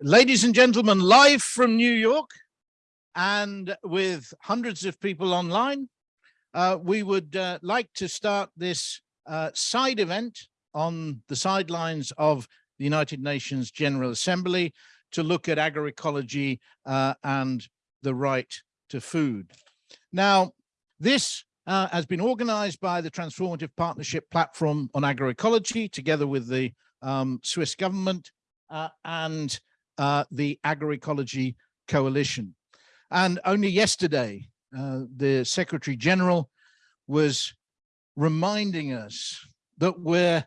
Ladies and gentlemen, live from New York and with hundreds of people online, uh, we would uh, like to start this uh, side event on the sidelines of the United Nations General Assembly to look at agroecology uh, and the right to food. Now, this uh, has been organized by the Transformative Partnership Platform on Agroecology together with the um, Swiss government uh, and uh, the Agroecology Coalition. And only yesterday, uh, the Secretary General was reminding us that we're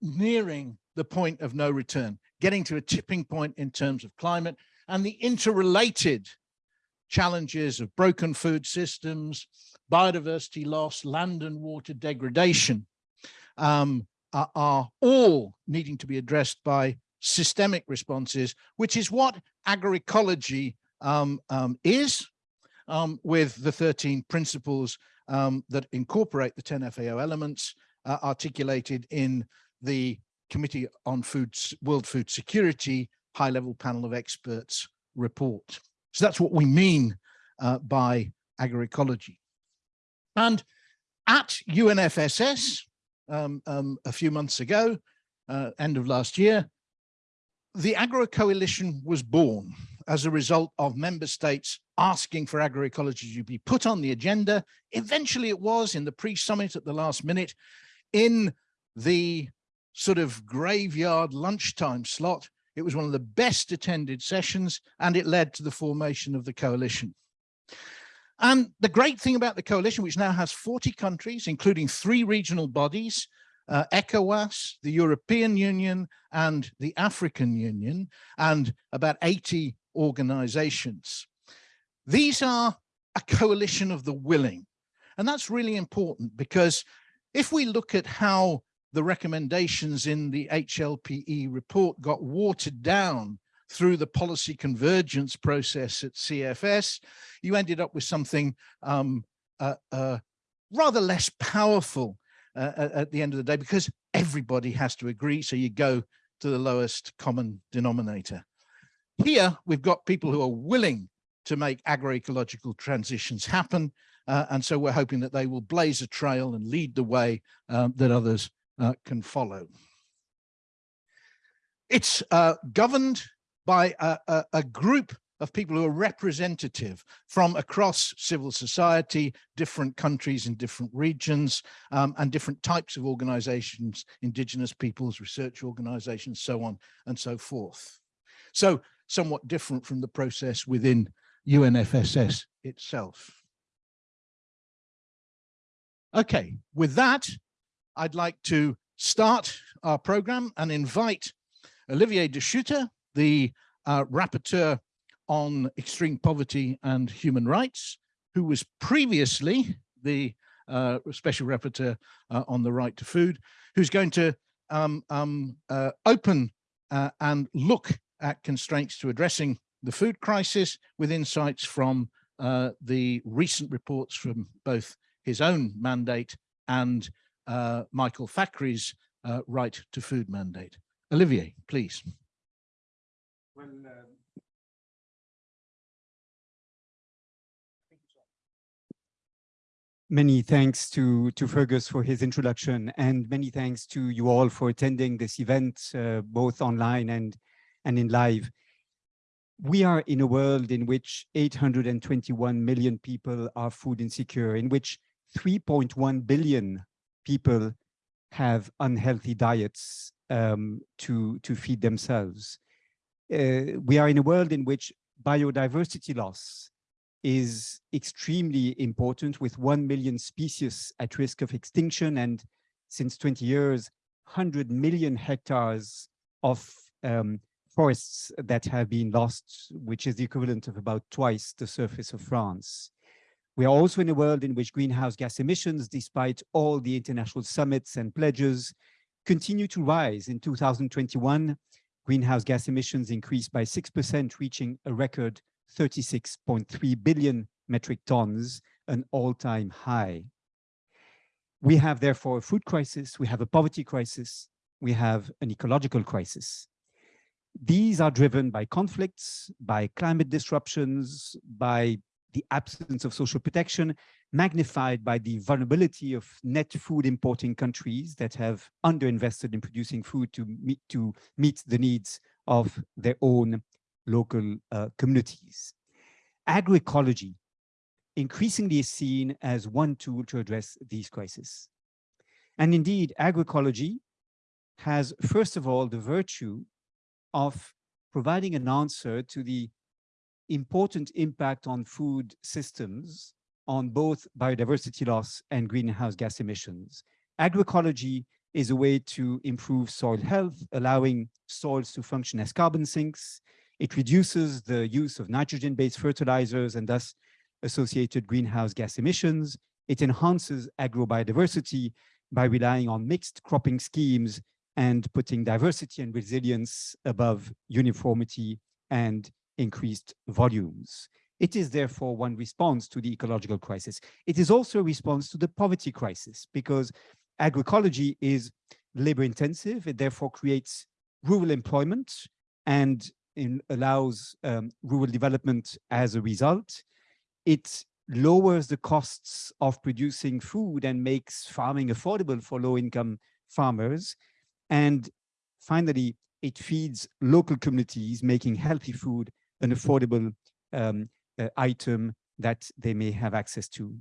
nearing the point of no return, getting to a tipping point in terms of climate and the interrelated challenges of broken food systems, biodiversity loss, land and water degradation um, are, are all needing to be addressed by systemic responses, which is what agroecology um, um, is um, with the 13 principles um, that incorporate the 10 FAO elements uh, articulated in the Committee on Food, World Food Security High Level Panel of Experts report. So that's what we mean uh, by agroecology. And at UNFSS um, um, a few months ago, uh, end of last year, the Agro Coalition was born as a result of member states asking for agroecology to be put on the agenda. Eventually it was in the pre-summit at the last minute in the sort of graveyard lunchtime slot. It was one of the best attended sessions and it led to the formation of the coalition. And the great thing about the coalition, which now has 40 countries, including three regional bodies, uh, ECOWAS, the European Union and the African Union, and about 80 organizations. These are a coalition of the willing. And that's really important because if we look at how the recommendations in the HLPE report got watered down through the policy convergence process at CFS, you ended up with something um, uh, uh, rather less powerful uh, at the end of the day because everybody has to agree. So you go to the lowest common denominator. Here, we've got people who are willing to make agroecological transitions happen. Uh, and so we're hoping that they will blaze a trail and lead the way um, that others uh, can follow. It's uh, governed by a, a, a group of people who are representative from across civil society, different countries in different regions, um, and different types of organizations, indigenous peoples, research organizations, so on and so forth. So somewhat different from the process within UNFSS itself. Okay, with that, I'd like to start our program and invite Olivier de Schutter, the uh, rapporteur on extreme poverty and human rights, who was previously the uh, special rapporteur uh, on the right to food, who's going to um, um, uh, open uh, and look at constraints to addressing the food crisis with insights from uh, the recent reports from both his own mandate and uh, Michael Fakhri's right to food mandate. Olivier, please. Well, Many thanks to, to Fergus for his introduction and many thanks to you all for attending this event, uh, both online and, and in live. We are in a world in which 821 million people are food insecure, in which 3.1 billion people have unhealthy diets um, to, to feed themselves. Uh, we are in a world in which biodiversity loss is extremely important with 1 million species at risk of extinction and since 20 years, 100 million hectares of um, forests that have been lost, which is the equivalent of about twice the surface of France. We are also in a world in which greenhouse gas emissions, despite all the international summits and pledges, continue to rise. In 2021, greenhouse gas emissions increased by 6%, reaching a record 36.3 billion metric tons, an all-time high. We have therefore a food crisis, we have a poverty crisis, we have an ecological crisis. these are driven by conflicts, by climate disruptions, by the absence of social protection, magnified by the vulnerability of net food importing countries that have underinvested in producing food to meet, to meet the needs of their own local uh, communities. Agroecology increasingly is seen as one tool to address these crises. And indeed, agroecology has, first of all, the virtue of providing an answer to the important impact on food systems on both biodiversity loss and greenhouse gas emissions. Agroecology is a way to improve soil health, allowing soils to function as carbon sinks. It reduces the use of nitrogen-based fertilizers and thus associated greenhouse gas emissions. It enhances agrobiodiversity by relying on mixed cropping schemes and putting diversity and resilience above uniformity and increased volumes. It is therefore one response to the ecological crisis. It is also a response to the poverty crisis because agroecology is labor intensive. It therefore creates rural employment and allows um, rural development as a result. It lowers the costs of producing food and makes farming affordable for low income farmers. And finally, it feeds local communities, making healthy food an affordable um, uh, item that they may have access to.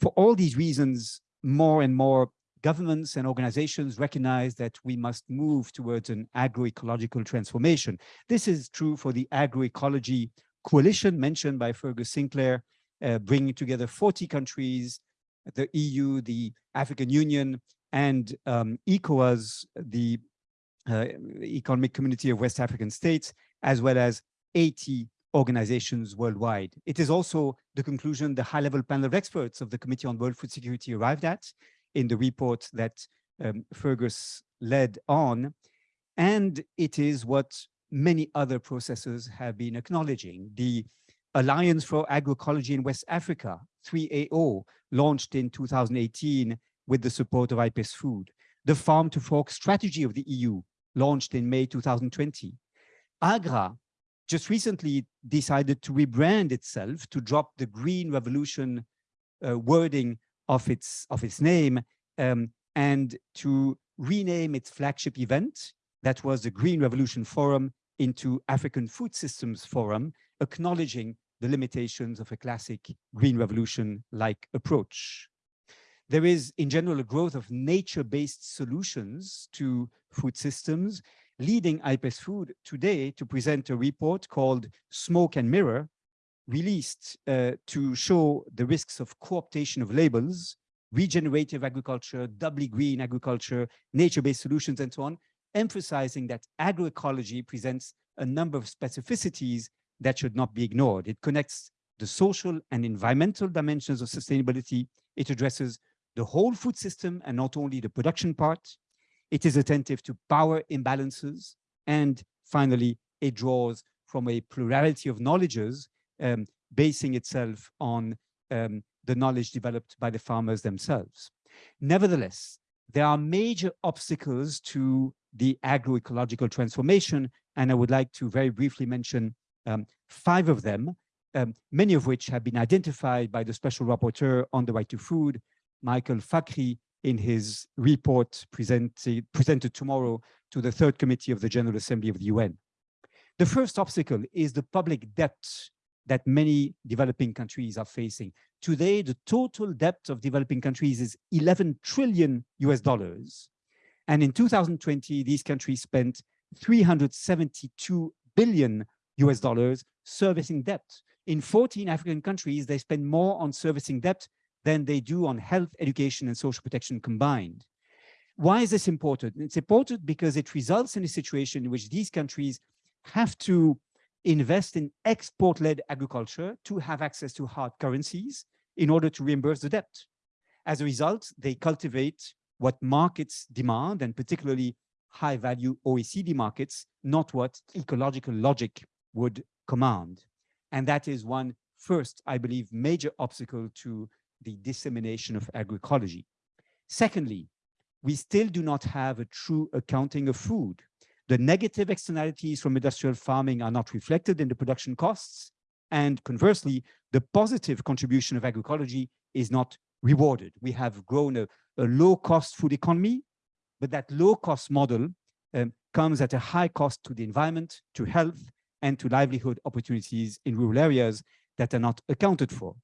For all these reasons, more and more governments and organizations recognize that we must move towards an agroecological transformation. This is true for the agroecology coalition mentioned by Fergus Sinclair, uh, bringing together 40 countries, the EU, the African Union, and um, ECOWAS, the uh, Economic Community of West African States, as well as 80 organizations worldwide. It is also the conclusion the high-level panel of experts of the Committee on World Food Security arrived at in the report that um, Fergus led on. And it is what many other processes have been acknowledging. The Alliance for Agroecology in West Africa, 3AO, launched in 2018 with the support of IPES Food. The Farm to Fork strategy of the EU, launched in May 2020. AGRA, just recently decided to rebrand itself to drop the green revolution uh, wording of its of its name um, and to rename its flagship event that was the green revolution forum into african food systems forum acknowledging the limitations of a classic green revolution like approach. There is in general a growth of nature-based solutions to food systems leading IPES Food today to present a report called Smoke and Mirror, released uh, to show the risks of co-optation of labels, regenerative agriculture, doubly green agriculture, nature-based solutions, and so on, emphasizing that agroecology presents a number of specificities that should not be ignored. It connects the social and environmental dimensions of sustainability. It addresses the whole food system and not only the production part. It is attentive to power imbalances. And finally, it draws from a plurality of knowledges, um, basing itself on um, the knowledge developed by the farmers themselves. Nevertheless, there are major obstacles to the agroecological transformation, and I would like to very briefly mention um, five of them, um, many of which have been identified by the special rapporteur on the right to food, Michael Fakhri, in his report presented, presented tomorrow to the third committee of the General Assembly of the UN. The first obstacle is the public debt that many developing countries are facing. Today, the total debt of developing countries is 11 trillion US dollars. And in 2020, these countries spent 372 billion US dollars servicing debt. In 14 African countries, they spend more on servicing debt than they do on health, education, and social protection combined. Why is this important? It's important because it results in a situation in which these countries have to invest in export-led agriculture to have access to hard currencies in order to reimburse the debt. As a result, they cultivate what markets demand, and particularly high-value OECD markets, not what ecological logic would command. And that is one first, I believe, major obstacle to the dissemination of agroecology. Secondly, we still do not have a true accounting of food. The negative externalities from industrial farming are not reflected in the production costs. And conversely, the positive contribution of agroecology is not rewarded. We have grown a, a low-cost food economy, but that low-cost model um, comes at a high cost to the environment, to health, and to livelihood opportunities in rural areas that are not accounted for.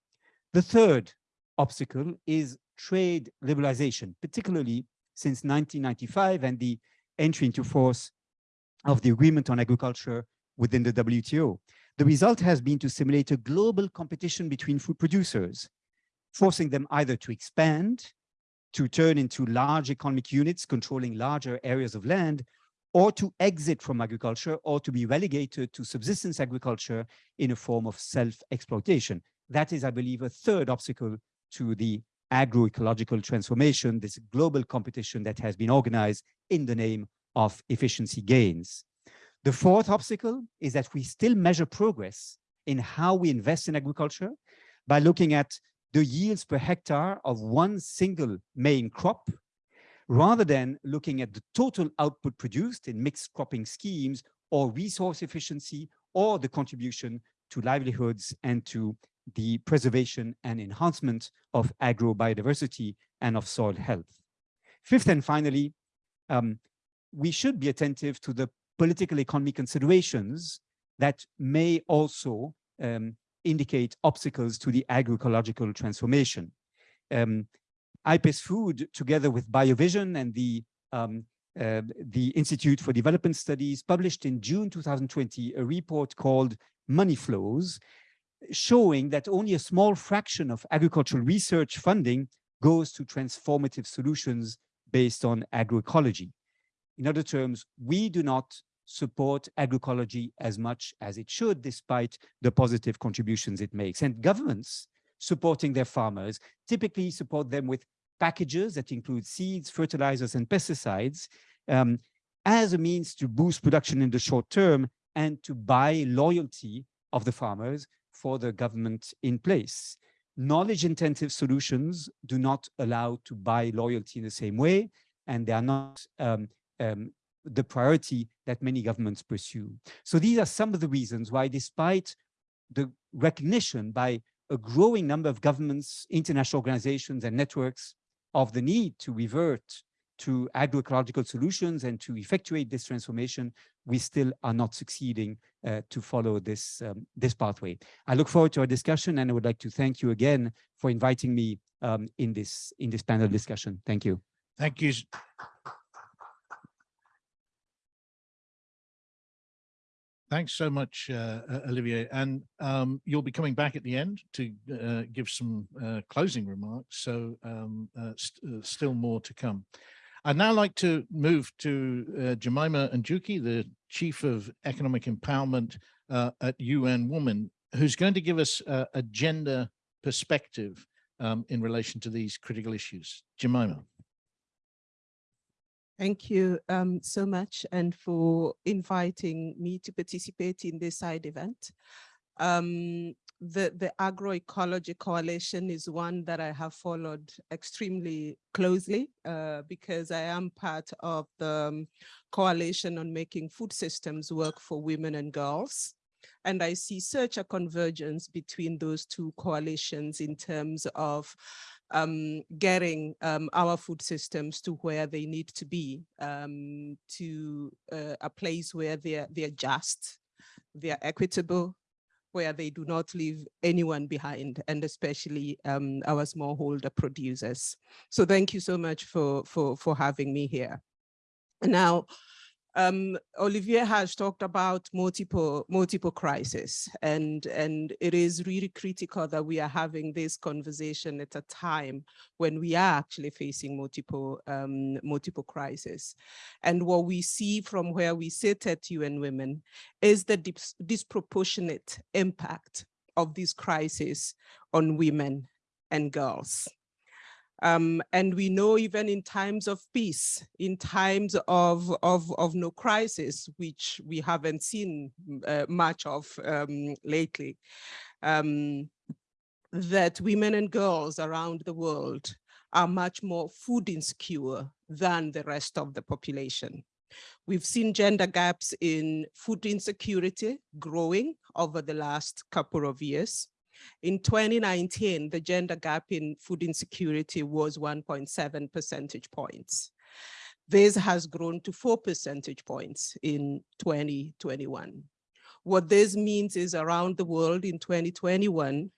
The third obstacle is trade liberalization, particularly since 1995 and the entry into force of the agreement on agriculture within the WTO. The result has been to simulate a global competition between food producers, forcing them either to expand, to turn into large economic units controlling larger areas of land, or to exit from agriculture or to be relegated to subsistence agriculture in a form of self-exploitation. That is, I believe, a third obstacle to the agroecological transformation, this global competition that has been organized in the name of efficiency gains. The fourth obstacle is that we still measure progress in how we invest in agriculture by looking at the yields per hectare of one single main crop, rather than looking at the total output produced in mixed cropping schemes or resource efficiency or the contribution to livelihoods and to the preservation and enhancement of agro biodiversity and of soil health. Fifth and finally, um, we should be attentive to the political economy considerations that may also um, indicate obstacles to the agroecological transformation. Um, IPES Food, together with BioVision and the, um, uh, the Institute for Development Studies, published in June 2020 a report called Money Flows, showing that only a small fraction of agricultural research funding goes to transformative solutions based on agroecology. In other terms, we do not support agroecology as much as it should, despite the positive contributions it makes. And governments supporting their farmers typically support them with packages that include seeds, fertilizers, and pesticides um, as a means to boost production in the short term and to buy loyalty of the farmers for the government in place. Knowledge intensive solutions do not allow to buy loyalty in the same way, and they are not um, um, the priority that many governments pursue. So these are some of the reasons why, despite the recognition by a growing number of governments, international organizations, and networks of the need to revert to agroecological solutions and to effectuate this transformation, we still are not succeeding uh, to follow this, um, this pathway. I look forward to our discussion and I would like to thank you again for inviting me um, in, this, in this panel discussion. Thank you. Thank you. Thanks so much, uh, uh, Olivier. And um, you'll be coming back at the end to uh, give some uh, closing remarks. So um, uh, st uh, still more to come. I'd now like to move to Jemima Njuki, the Chief of Economic Empowerment at UN Women, who's going to give us a gender perspective um, in relation to these critical issues. Jemima. Thank you um, so much and for inviting me to participate in this side event. Um, the, the agroecology coalition is one that I have followed extremely closely uh, because I am part of the um, coalition on making food systems work for women and girls. And I see such a convergence between those two coalitions in terms of um, getting um, our food systems to where they need to be, um, to uh, a place where they're, they're just, they're equitable, where they do not leave anyone behind, and especially um, our smallholder producers. So thank you so much for, for, for having me here. Now, um, Olivier has talked about multiple multiple crises, and and it is really critical that we are having this conversation at a time when we are actually facing multiple um, multiple crises. And what we see from where we sit at UN Women is the dis disproportionate impact of these crises on women and girls. Um, and we know even in times of peace, in times of, of, of no crisis, which we haven't seen uh, much of um, lately, um, that women and girls around the world are much more food insecure than the rest of the population. We've seen gender gaps in food insecurity growing over the last couple of years. In 2019, the gender gap in food insecurity was 1.7 percentage points. This has grown to four percentage points in 2021. What this means is around the world in 2021,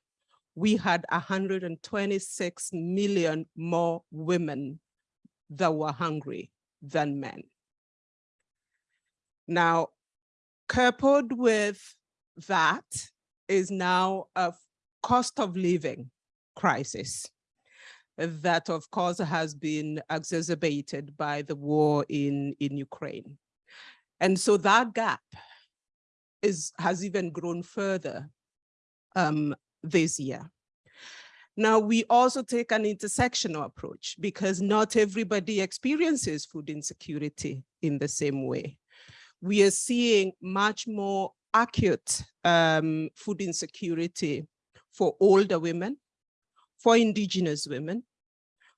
we had 126 million more women that were hungry than men. Now, coupled with that is now a cost of living crisis that of course has been exacerbated by the war in, in Ukraine. And so that gap is, has even grown further um, this year. Now, we also take an intersectional approach because not everybody experiences food insecurity in the same way. We are seeing much more acute um, food insecurity for older women, for indigenous women,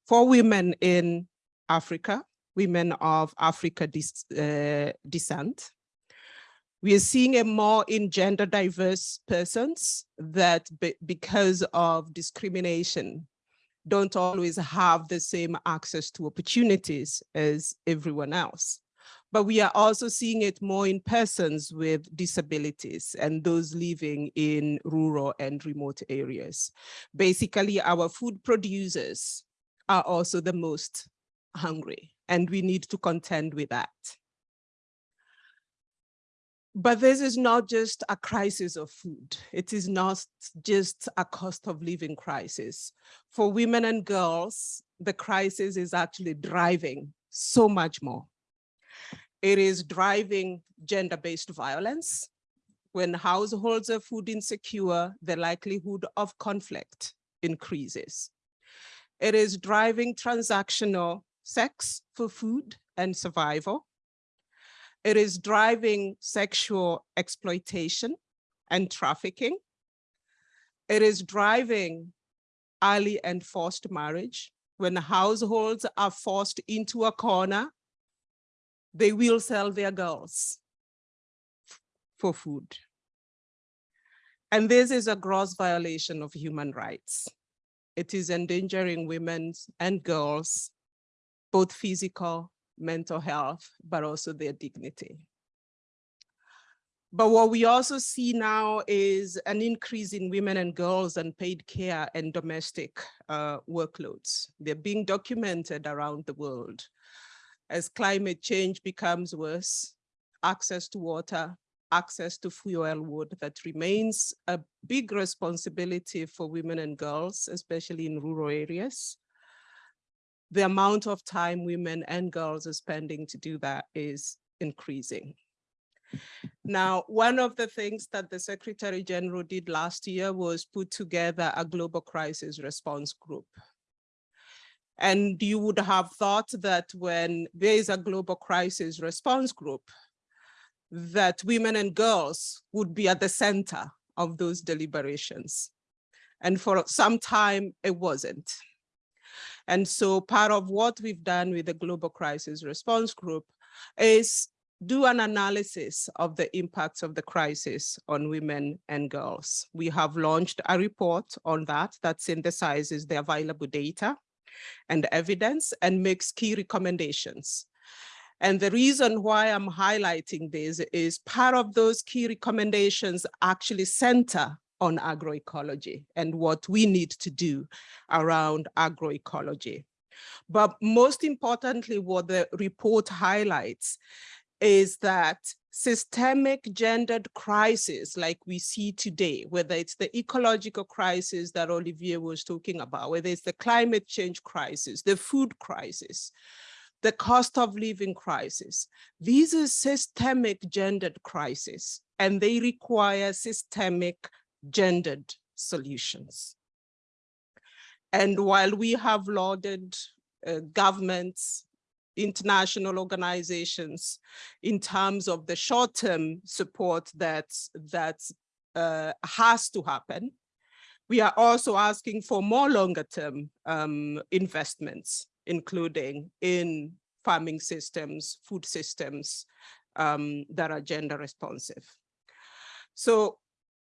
for women in Africa, women of Africa uh, descent, we are seeing a more in gender diverse persons that be, because of discrimination don't always have the same access to opportunities as everyone else. But we are also seeing it more in persons with disabilities and those living in rural and remote areas. Basically, our food producers are also the most hungry and we need to contend with that. But this is not just a crisis of food. It is not just a cost of living crisis. For women and girls, the crisis is actually driving so much more. It is driving gender-based violence. When households are food insecure, the likelihood of conflict increases. It is driving transactional sex for food and survival. It is driving sexual exploitation and trafficking. It is driving early and forced marriage. When households are forced into a corner, they will sell their girls for food. And this is a gross violation of human rights. It is endangering women and girls, both physical mental health, but also their dignity. But what we also see now is an increase in women and girls and paid care and domestic uh, workloads. They're being documented around the world. As climate change becomes worse, access to water, access to fuel wood that remains a big responsibility for women and girls, especially in rural areas the amount of time women and girls are spending to do that is increasing. Now, one of the things that the Secretary General did last year was put together a global crisis response group. And you would have thought that when there is a global crisis response group, that women and girls would be at the center of those deliberations. And for some time, it wasn't. And so part of what we've done with the Global Crisis Response Group is do an analysis of the impacts of the crisis on women and girls. We have launched a report on that that synthesizes the available data and evidence and makes key recommendations. And the reason why I'm highlighting this is part of those key recommendations actually center on agroecology and what we need to do around agroecology. But most importantly, what the report highlights is that systemic gendered crisis like we see today, whether it's the ecological crisis that Olivier was talking about, whether it's the climate change crisis, the food crisis, the cost of living crisis, these are systemic gendered crises and they require systemic gendered solutions. And while we have lauded uh, governments, international organizations in terms of the short-term support that, that uh, has to happen, we are also asking for more longer-term um, investments, including in farming systems, food systems um, that are gender responsive. So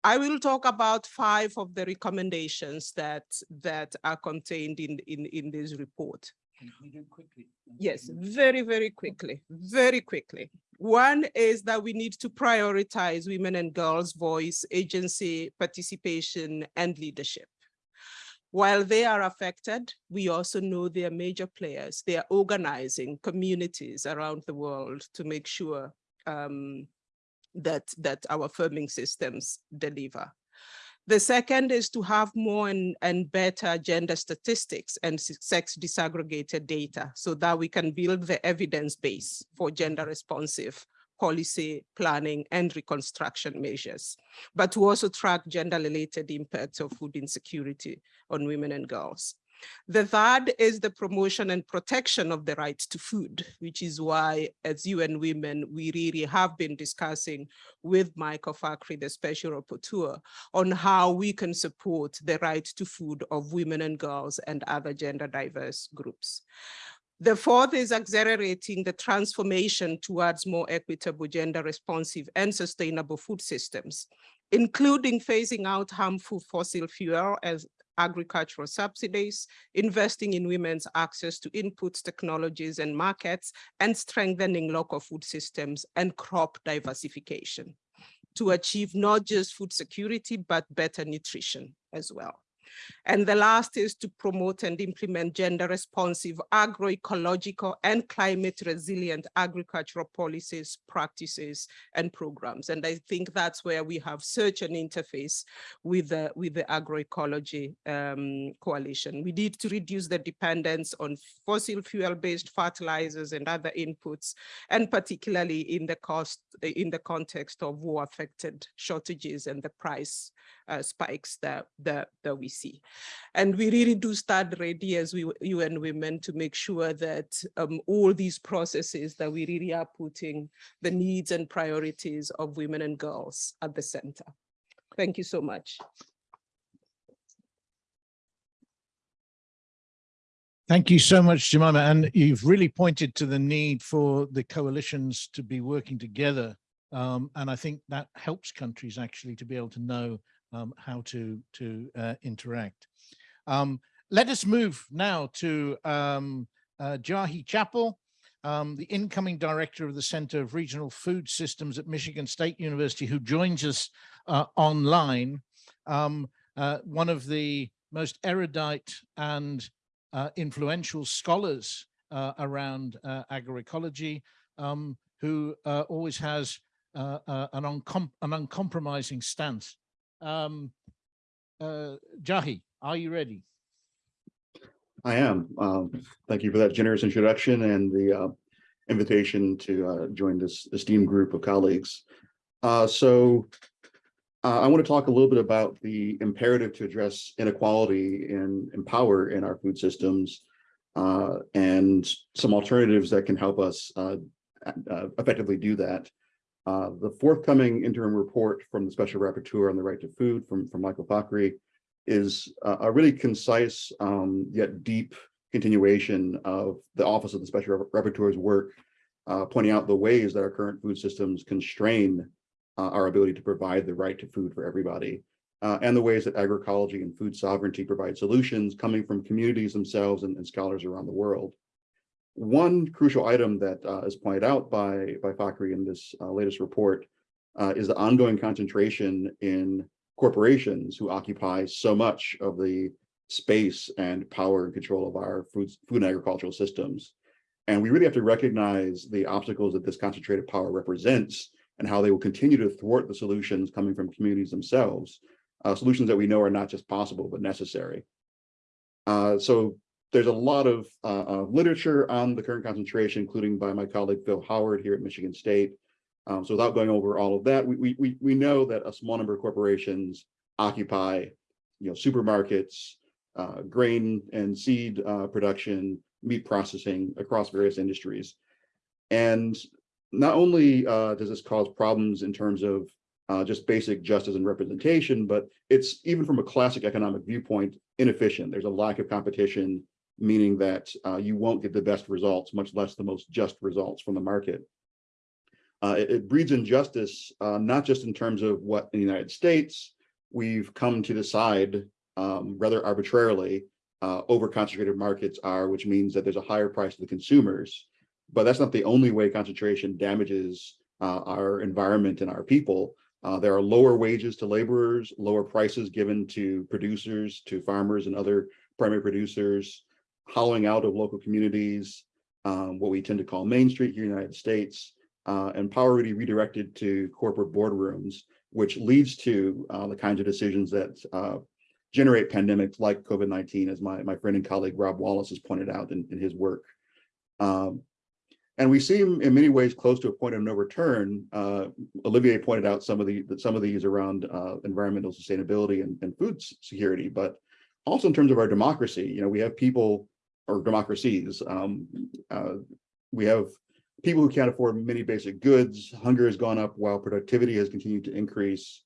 I will talk about five of the recommendations that that are contained in, in, in this report. Yes, very, very quickly, very quickly. One is that we need to prioritize women and girls' voice, agency, participation, and leadership. While they are affected, we also know they are major players. They are organizing communities around the world to make sure um, that, that our farming systems deliver. The second is to have more and, and better gender statistics and sex disaggregated data so that we can build the evidence base for gender responsive policy planning and reconstruction measures, but to also track gender related impacts of food insecurity on women and girls. The third is the promotion and protection of the right to food, which is why as UN Women, we really have been discussing with Michael Fakhri, the special rapporteur, on how we can support the right to food of women and girls and other gender diverse groups. The fourth is accelerating the transformation towards more equitable, gender responsive and sustainable food systems, including phasing out harmful fossil fuel as agricultural subsidies, investing in women's access to inputs, technologies and markets, and strengthening local food systems and crop diversification to achieve not just food security, but better nutrition as well. And the last is to promote and implement gender responsive, agroecological and climate resilient agricultural policies, practices and programs. And I think that's where we have such an interface with the, with the agroecology um, coalition. We need to reduce the dependence on fossil fuel based fertilizers and other inputs, and particularly in the cost, in the context of war affected shortages and the price uh, spikes that, that, that we see. And we really do start ready as we UN Women to make sure that um, all these processes that we really are putting the needs and priorities of women and girls at the center. Thank you so much. Thank you so much, Jemima. And you've really pointed to the need for the coalitions to be working together. Um, and I think that helps countries actually to be able to know um, how to, to uh, interact. Um, let us move now to um, uh, Jahi Chappell, um, the incoming director of the Center of Regional Food Systems at Michigan State University, who joins us uh, online. Um, uh, one of the most erudite and uh, influential scholars uh, around agroecology, um, who always has an, uncom an uncompromising stance um, uh, Jahi, are you ready? I am. Um, thank you for that generous introduction and the uh, invitation to uh, join this esteemed group of colleagues. Uh, so uh, I want to talk a little bit about the imperative to address inequality and empower in our food systems uh, and some alternatives that can help us uh, effectively do that. Uh, the forthcoming interim report from the Special Rapporteur on the Right to Food from, from Michael Fakhri is uh, a really concise um, yet deep continuation of the Office of the Special Rapporteur's work, uh, pointing out the ways that our current food systems constrain uh, our ability to provide the right to food for everybody, uh, and the ways that agroecology and food sovereignty provide solutions coming from communities themselves and, and scholars around the world. One crucial item that uh, is pointed out by, by Fakhri in this uh, latest report uh, is the ongoing concentration in corporations who occupy so much of the space and power and control of our food, food and agricultural systems. And we really have to recognize the obstacles that this concentrated power represents and how they will continue to thwart the solutions coming from communities themselves, uh, solutions that we know are not just possible, but necessary. Uh, so there's a lot of uh, uh, literature on the current concentration, including by my colleague Phil Howard here at Michigan State. Um, so without going over all of that, we, we, we know that a small number of corporations occupy, you know, supermarkets, uh, grain and seed uh, production, meat processing across various industries. And not only uh, does this cause problems in terms of uh, just basic justice and representation, but it's even from a classic economic viewpoint, inefficient. There's a lack of competition meaning that uh, you won't get the best results, much less the most just results from the market. Uh, it, it breeds injustice, uh, not just in terms of what in the United States we've come to decide um, rather arbitrarily uh, over concentrated markets are, which means that there's a higher price to the consumers. But that's not the only way concentration damages uh, our environment and our people. Uh, there are lower wages to laborers, lower prices given to producers, to farmers and other primary producers, hollowing out of local communities, um, what we tend to call Main Street here in the United States, uh, and power really redirected to corporate boardrooms, which leads to uh, the kinds of decisions that uh, generate pandemics like COVID-19, as my, my friend and colleague Rob Wallace has pointed out in, in his work. Um, and we seem in many ways close to a point of no return. Uh, Olivier pointed out some of the some of these around uh, environmental sustainability and, and food security, but also in terms of our democracy, you know, we have people or democracies. Um, uh, we have people who can't afford many basic goods. Hunger has gone up while productivity has continued to increase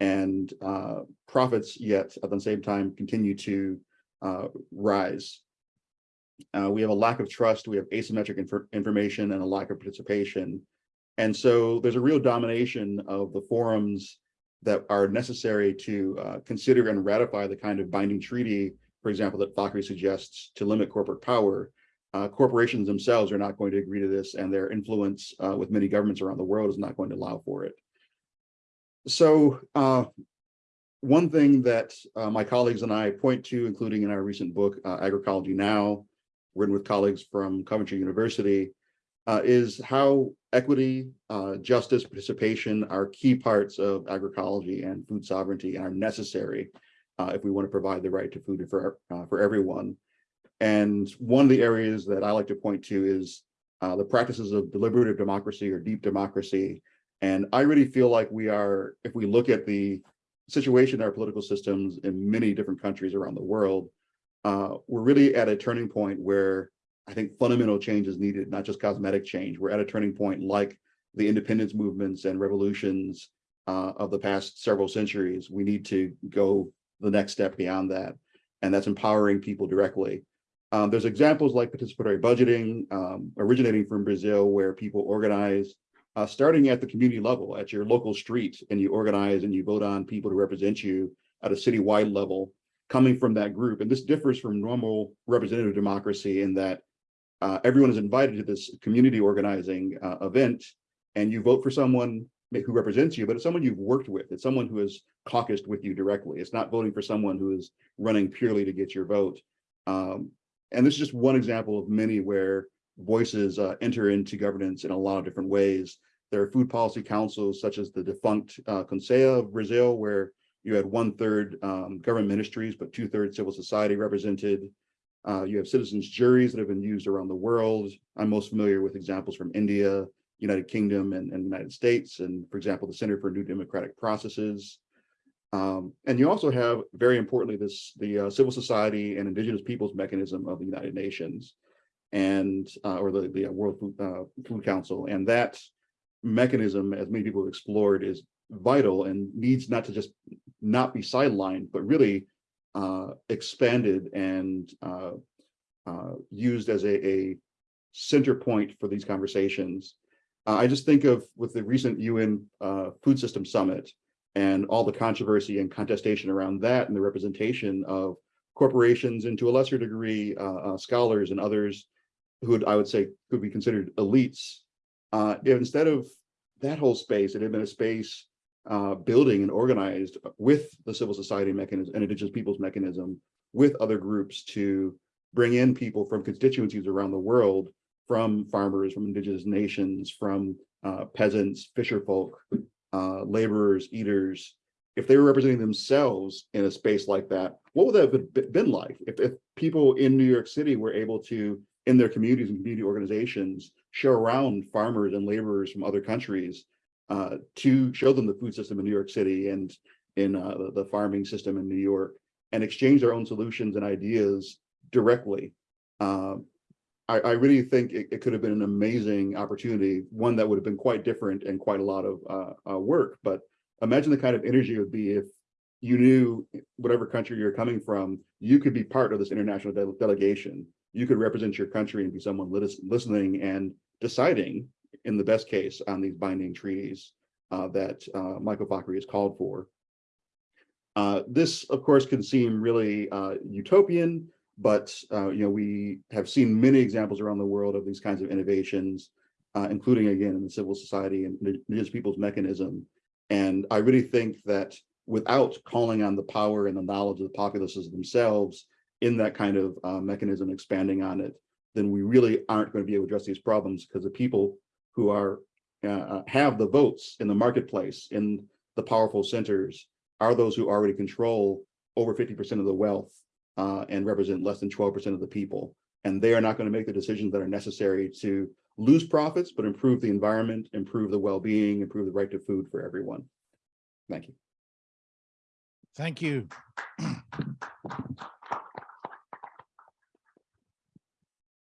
and uh, profits yet at the same time continue to uh, rise. Uh, we have a lack of trust, we have asymmetric inf information and a lack of participation. And so there's a real domination of the forums that are necessary to uh, consider and ratify the kind of binding treaty, for example, that Fakhri suggests to limit corporate power. Uh, corporations themselves are not going to agree to this and their influence uh, with many governments around the world is not going to allow for it. So uh, one thing that uh, my colleagues and I point to, including in our recent book, uh, Agroecology Now, written with colleagues from Coventry University, uh, is how equity, justice, participation are key parts of agroecology and food sovereignty and are necessary uh, if we want to provide the right to food for, uh, for everyone. And one of the areas that I like to point to is uh, the practices of deliberative democracy or deep democracy. And I really feel like we are, if we look at the situation in our political systems in many different countries around the world, uh, we're really at a turning point where I think fundamental change is needed, not just cosmetic change. We're at a turning point like the independence movements and revolutions uh, of the past several centuries. We need to go the next step beyond that, and that's empowering people directly. Um, there's examples like participatory budgeting um, originating from Brazil where people organize uh, starting at the community level at your local street and you organize and you vote on people to represent you at a citywide level coming from that group. And this differs from normal representative democracy in that uh, everyone is invited to this community organizing uh, event and you vote for someone who represents you, but it's someone you've worked with. It's someone who has caucused with you directly. It's not voting for someone who is running purely to get your vote. Um, and this is just one example of many where voices uh, enter into governance in a lot of different ways. There are food policy councils such as the defunct uh, Conselho of Brazil, where you had one third um, government ministries, but two thirds civil society represented. Uh, you have citizens juries that have been used around the world. I'm most familiar with examples from India, United Kingdom, and, and United States, and for example, the Center for New Democratic Processes. Um, and you also have, very importantly, this the uh, civil society and indigenous peoples mechanism of the United Nations, and uh, or the, the World Food, uh, Food Council, and that mechanism, as many people have explored, is vital and needs not to just not be sidelined, but really uh, expanded and uh, uh, used as a, a, center point for these conversations. Uh, I just think of with the recent UN uh, Food System Summit and all the controversy and contestation around that and the representation of corporations and to a lesser degree uh, scholars and others who I would say could be considered elites. instead of that whole space, it had been a space uh, building and organized with the civil society mechanism and indigenous peoples mechanism with other groups to bring in people from constituencies around the world, from farmers, from indigenous nations, from uh, peasants, fisher folk, uh, laborers, eaters, if they were representing themselves in a space like that, what would that have been like? If, if people in New York City were able to, in their communities and community organizations, show around farmers and laborers from other countries uh, to show them the food system in New York City and in uh, the, the, farming system in New York and exchange their own solutions and ideas directly. Uh, I, I, really think it, it, could have been an amazing opportunity, one that would have been quite different and quite a lot of uh, uh, work. But imagine the kind of energy it would be if you knew whatever country you're coming from, you could be part of this international de- delegation. You could represent your country and be someone lis- listening and deciding, in the best case, on these binding treaties uh, that uh, Michael Fakhri has called for. Uh, this, of course, can seem really uh, utopian, but uh, you know we have seen many examples around the world of these kinds of innovations, uh, including again in the civil society and indigenous people's mechanism. And I really think that without calling on the power and the knowledge of the populaces themselves in that kind of uh, mechanism, expanding on it, then we really aren't going to be able to address these problems because the people who are uh, have the votes in the marketplace in the powerful centers are those who already control over 50% of the wealth uh, and represent less than 12% of the people. And they are not going to make the decisions that are necessary to lose profits, but improve the environment, improve the well-being, improve the right to food for everyone. Thank you. Thank you.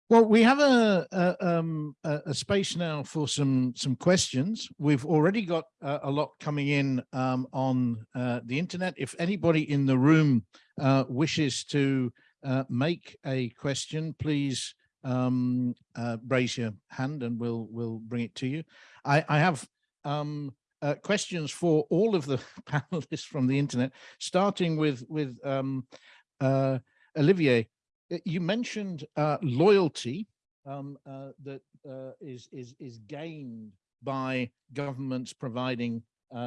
Well, we have a, a, um, a, a space now for some some questions. We've already got uh, a lot coming in um, on uh, the internet. If anybody in the room uh, wishes to uh, make a question, please um, uh, raise your hand and we'll we'll bring it to you. I, I have um, uh, questions for all of the panelists from the internet, starting with with um, uh, Olivier. Uh, You mentioned loyalty um, that is is is gained by governments providing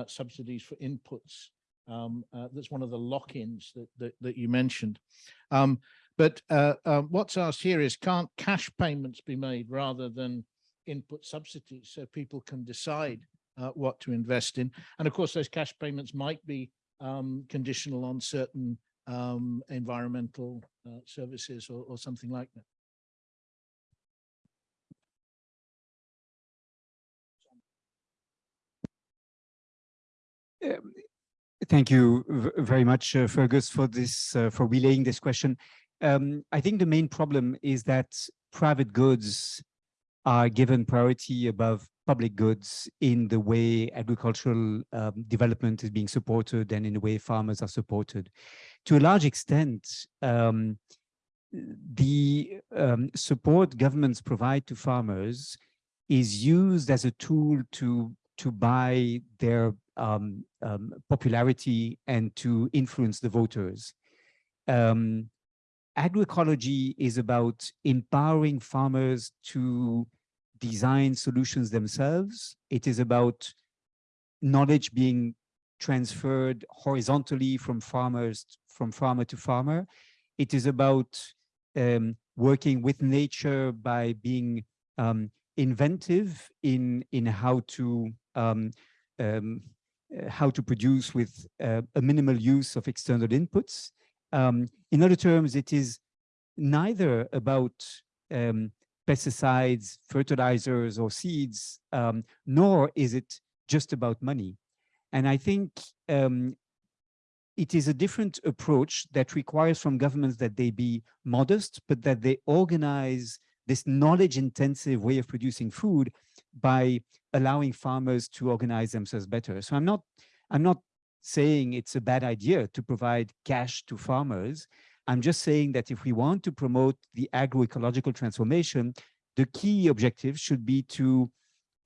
subsidies for inputs. Um, uh, that's one of the lock-ins that, that that you mentioned. Um, but uh, uh, what's asked here is, can't cash payments be made rather than input subsidies so people can decide uh, what to invest in. And of course, those cash payments might be um, conditional on certain um, environmental uh, services or, or something like that. Thank you very much, uh, Fergus, for this, uh, for relaying this question. Um, I think the main problem is that private goods are given priority above public goods in the way agricultural um, development is being supported and in the way farmers are supported. To a large extent, um, the um, support governments provide to farmers is used as a tool to to buy their um, um, popularity and to influence the voters. Um, agroecology is about empowering farmers to design solutions themselves. It is about knowledge being transferred horizontally from farmers, from farmer to farmer. It is about um, working with nature by being um, inventive in in how to um, um, how to produce with uh, a minimal use of external inputs. Um, in other terms, it is neither about um, pesticides, fertilizers, or seeds, um, nor is it just about money. And I think um, it is a different approach that requires from governments that they be modest, but that they organize this knowledge intensive way of producing food by allowing farmers to organize themselves better. So I'm not, I'm not saying it's a bad idea to provide cash to farmers. I'm just saying that if we want to promote the agroecological transformation, the key objective should be to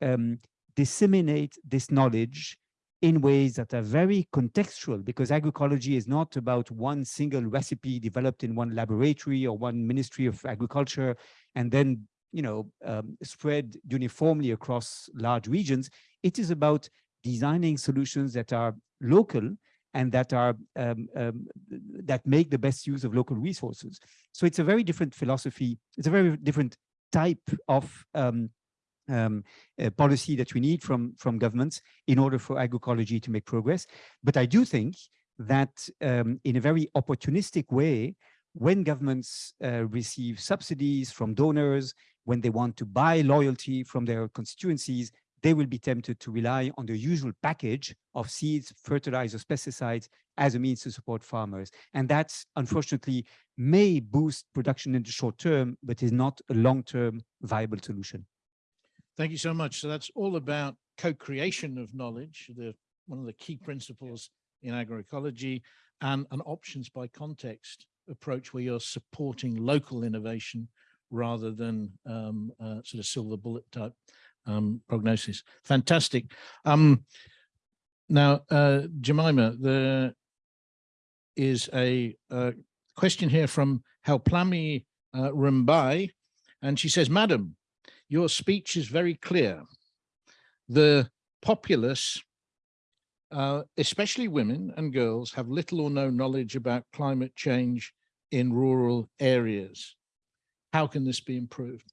um, disseminate this knowledge in ways that are very contextual because agroecology is not about one single recipe developed in one laboratory or one ministry of agriculture and then you know um, spread uniformly across large regions it is about designing solutions that are local and that are um, um, that make the best use of local resources so it's a very different philosophy it's a very different type of um, um, uh, policy that we need from, from governments in order for agroecology to make progress. But I do think that um, in a very opportunistic way, when governments uh, receive subsidies from donors, when they want to buy loyalty from their constituencies, they will be tempted to rely on the usual package of seeds, fertilizers, pesticides as a means to support farmers. And that's unfortunately may boost production in the short term, but is not a long-term viable solution. Thank you so much. So that's all about co-creation of knowledge, the one of the key principles in agroecology and an options by context approach where you're supporting local innovation rather than um, uh, sort of silver bullet type um, prognosis. Fantastic. Um, now, uh, Jemima, there is a, a question here from Helplami uh, Rumbai, and she says, Madam, your speech is very clear. The populace, uh, especially women and girls, have little or no knowledge about climate change in rural areas. How can this be improved?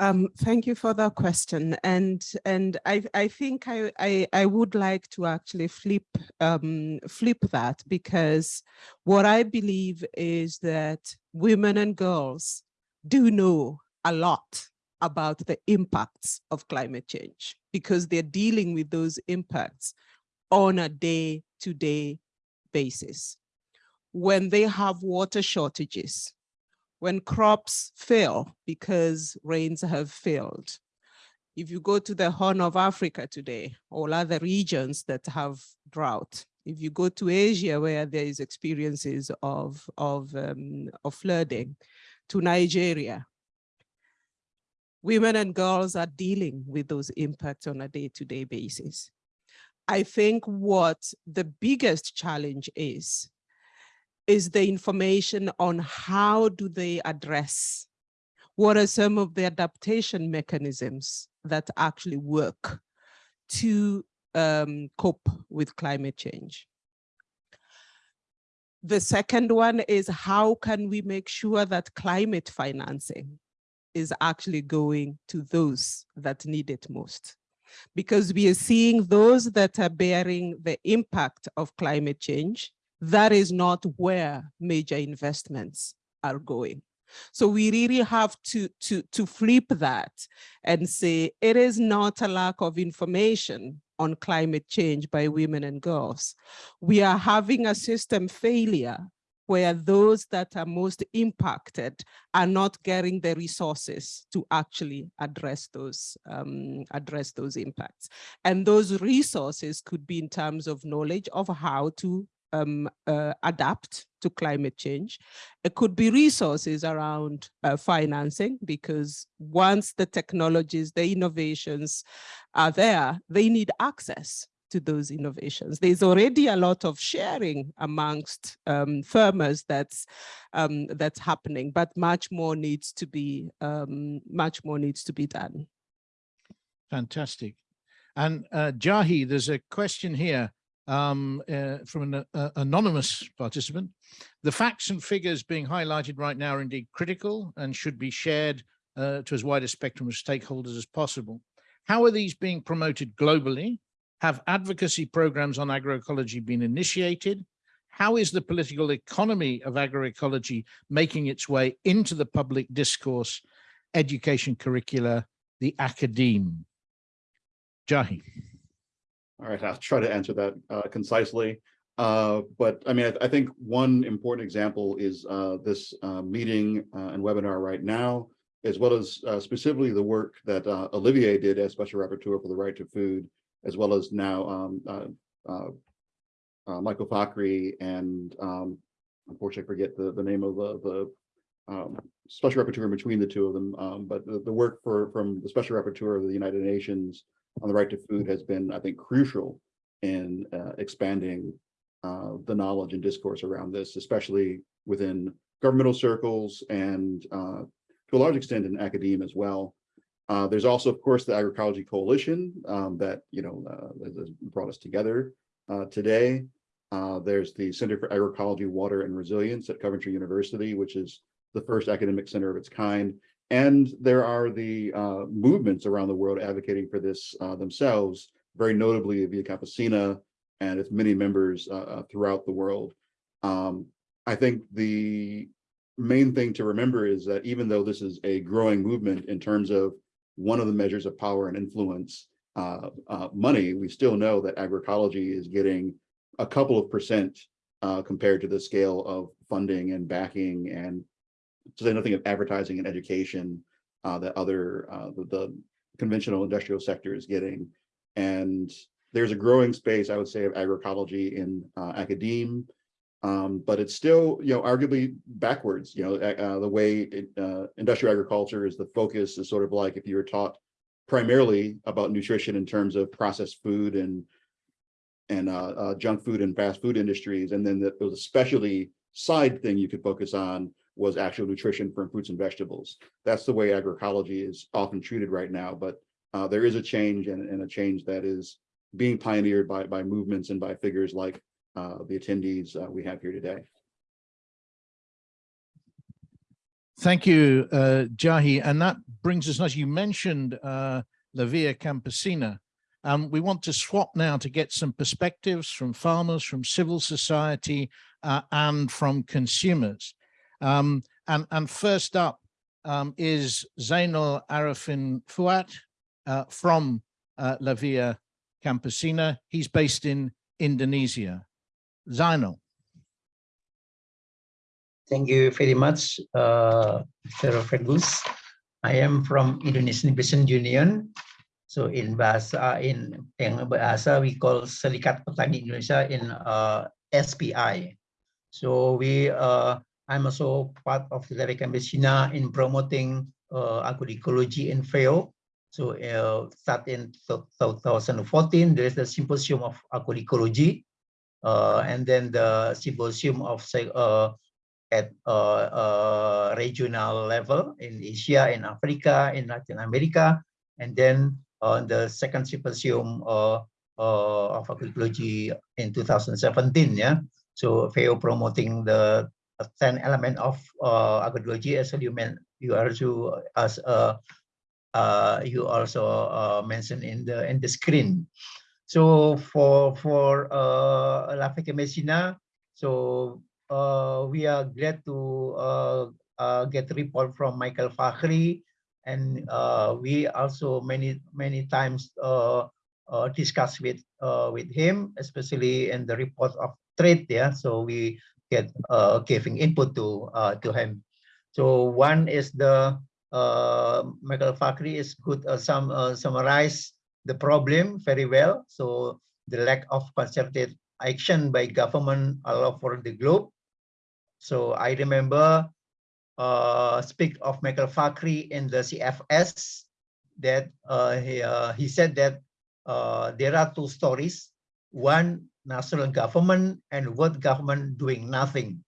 Um, thank you for that question. And and I, I think I, I, I would like to actually flip um, flip that because what I believe is that women and girls do know a lot about the impacts of climate change because they're dealing with those impacts on a day-to-day -day basis. When they have water shortages, when crops fail because rains have failed. If you go to the Horn of Africa today, or other regions that have drought, if you go to Asia where there is experiences of, of, um, of flooding, to Nigeria, women and girls are dealing with those impacts on a day-to-day -day basis. I think what the biggest challenge is, is the information on how do they address, what are some of the adaptation mechanisms that actually work to um, cope with climate change. The second one is how can we make sure that climate financing is actually going to those that need it most? Because we are seeing those that are bearing the impact of climate change that is not where major investments are going. So we really have to, to, to flip that and say it is not a lack of information on climate change by women and girls. We are having a system failure where those that are most impacted are not getting the resources to actually address those um, address those impacts. And those resources could be in terms of knowledge of how to um, uh, adapt to climate change. It could be resources around uh, financing because once the technologies, the innovations are there, they need access to those innovations. There's already a lot of sharing amongst um, farmers that's um, that's happening, but much more needs to be um, much more needs to be done. Fantastic. And uh, Jahi, there's a question here um, uh, from an uh, anonymous participant. The facts and figures being highlighted right now are indeed critical and should be shared uh, to as wide a spectrum of stakeholders as possible. How are these being promoted globally? Have advocacy programs on agroecology been initiated? How is the political economy of agroecology making its way into the public discourse, education curricula, the academe? Jahi. All right, I'll try to answer that uh, concisely. Uh, but I mean, I, I, think one important example is uh, this uh, meeting uh, and webinar right now, as well as uh, specifically the work that Olivier did as Special Rapporteur for the Right to Food, as well as now um, Michael Fakhri and um, unfortunately I forget the, the name of the, the um, Special Rapporteur in between the two of them, um, but the, the work for from the Special Rapporteur of the United Nations on the right to food has been, I think, crucial in uh, expanding uh, the knowledge and discourse around this, especially within governmental circles and uh, to a large extent in academia as well. Uh, there's also, of course, the Agroecology Coalition um, that you know uh, has brought us together uh, today. there's the Center for Agroecology, Water, and Resilience at Coventry University, which is the first academic center of its kind and there are the uh, movements around the world advocating for this uh, themselves, very notably Via Campesina and its many members uh, uh, throughout the world. Um, I think the main thing to remember is that even though this is a growing movement in terms of one of the measures of power and influence, uh, uh, money, we still know that agroecology is getting a couple of percent compared to the scale of funding and backing and say nothing of advertising and education uh, that other uh, the, the, conventional industrial sector is getting. And there's a growing space, I would say, of agroecology in uh, academe, um, but it's still, you know, arguably backwards. You know, uh, the way it, uh, industrial agriculture is the focus is sort of like if you were taught primarily about nutrition in terms of processed food and and uh, junk food and fast food industries, and then the, there was a specialty side thing you could focus on was actual nutrition from fruits and vegetables. That's the way agroecology is often treated right now, but uh, there is a change and, and, a change that is being pioneered by, by movements and by figures like uh, the attendees uh, we have here today. Thank you, uh, Jahi. And that brings us, as you mentioned, uh, La Via Campesina. Um, we want to swap now to get some perspectives from farmers, from civil society, uh, and from consumers. Um, and, and first up um, is Zainal Arifin Fuat uh, from uh, La Via Campesina. He's based in Indonesia. Zainal. Thank you very much, uh. Fergus. I am from Indonesian Peasant Union. So in bahasa in yang bahasa we call Serikat Petani Indonesia in uh, SPI. So we uh, I'm also part of the American Campesina in promoting uh, agroecology in FAO. So uh, start in 2014, there is the symposium of agroecology, uh, and then the symposium of uh, at uh, uh, regional level in Asia, in Africa, in Latin America, and then on the second symposium uh, uh, of agroecology in 2017. Yeah, so FAO promoting the 10 element of uh, agroecology as you meant you also as uh, uh, you also uh, mentioned in the in the screen. So for for uh, La Messina, so uh, we are glad to uh, uh, get report from Michael Fakhri, and uh, we also many many times uh, uh, discuss with uh, with him, especially in the report of trade. Yeah, so we get uh, giving input to uh, to him. So one is the uh, Michael Fakhri is good uh, some uh, summarize the problem very well. So the lack of concerted action by government all over the globe. So I remember uh, speak of Michael Fakhri in the CFS that uh, he, uh, he said that uh, there are two stories. One national government and world government doing nothing.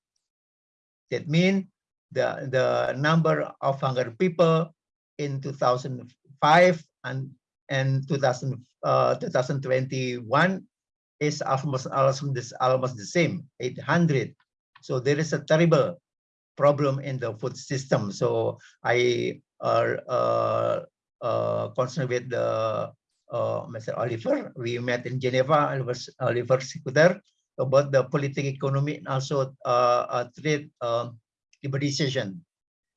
That means the, the number of hungry people in 2005 and, and 2000, uh, 2021 is almost, almost, the same, 800. So there is a terrible problem in the food system. So I are uh, uh, concerned with the uh, Mr. Oliver. We met in Geneva, Oliver, Oliver Sikuter, about the political economy and also uh, uh, trade uh, liberalization.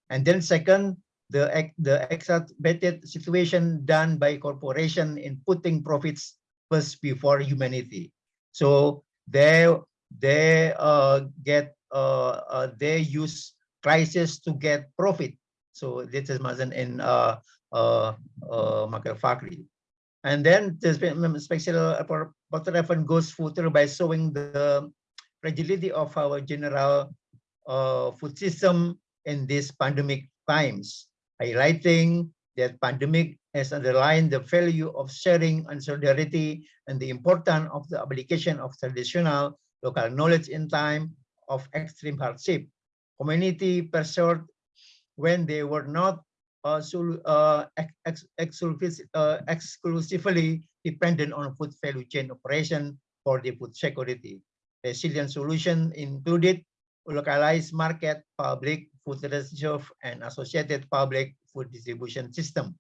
And then second, the, the exacerbated situation done by corporation in putting profits first before humanity. So they, they uh, get, uh, uh, they use crisis to get profit. So this is mentioned in uh, uh, uh, Fakhri. And then the mm, mm, special Rapporteur goes further by showing the fragility of our general uh, food system in these pandemic times, highlighting that pandemic has underlined the value of sharing and solidarity and the importance of the application of traditional local knowledge in time of extreme hardship. Community pursued when they were not uh, so, uh, ex ex uh, exclusively dependent on food value chain operation for the food security. Resilient solution included localized market, public food reserve, and associated public food distribution system,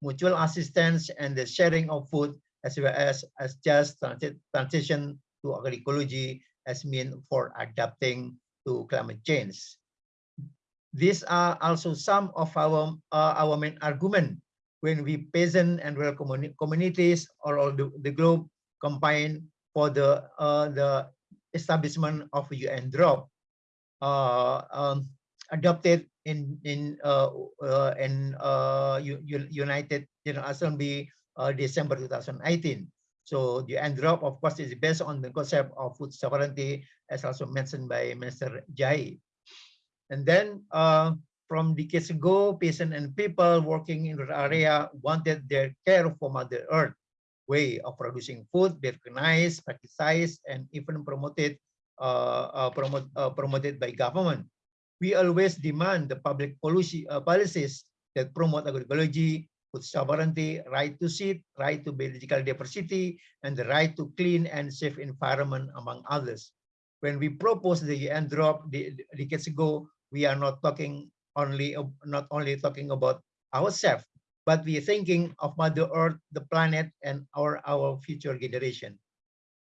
mutual assistance, and the sharing of food, as well as, as just transition to agroecology as mean for adapting to climate change. These are also some of our uh, our main argument when we peasant and rural communi communities all over the, the globe combine for the uh, the establishment of UNDROP uh, um, adopted in in uh, uh, in uh, United General Assembly uh, December 2018. So the UNDROP, of course, is based on the concept of food sovereignty, as also mentioned by Minister Jahi. And then uh, from decades ago, peasants and people working in the area wanted their care for Mother Earth way of producing food be recognized, practiced, and even promoted uh, uh, promote, uh, promoted by government. We always demand the public policy uh, policies that promote agroecology, food sovereignty, right to seed, right to biological diversity, and the right to clean and safe environment, among others. When we proposed the UNDROP decades ago, we are not talking only not only talking about ourselves, but we are thinking of Mother Earth, the planet, and our our future generation.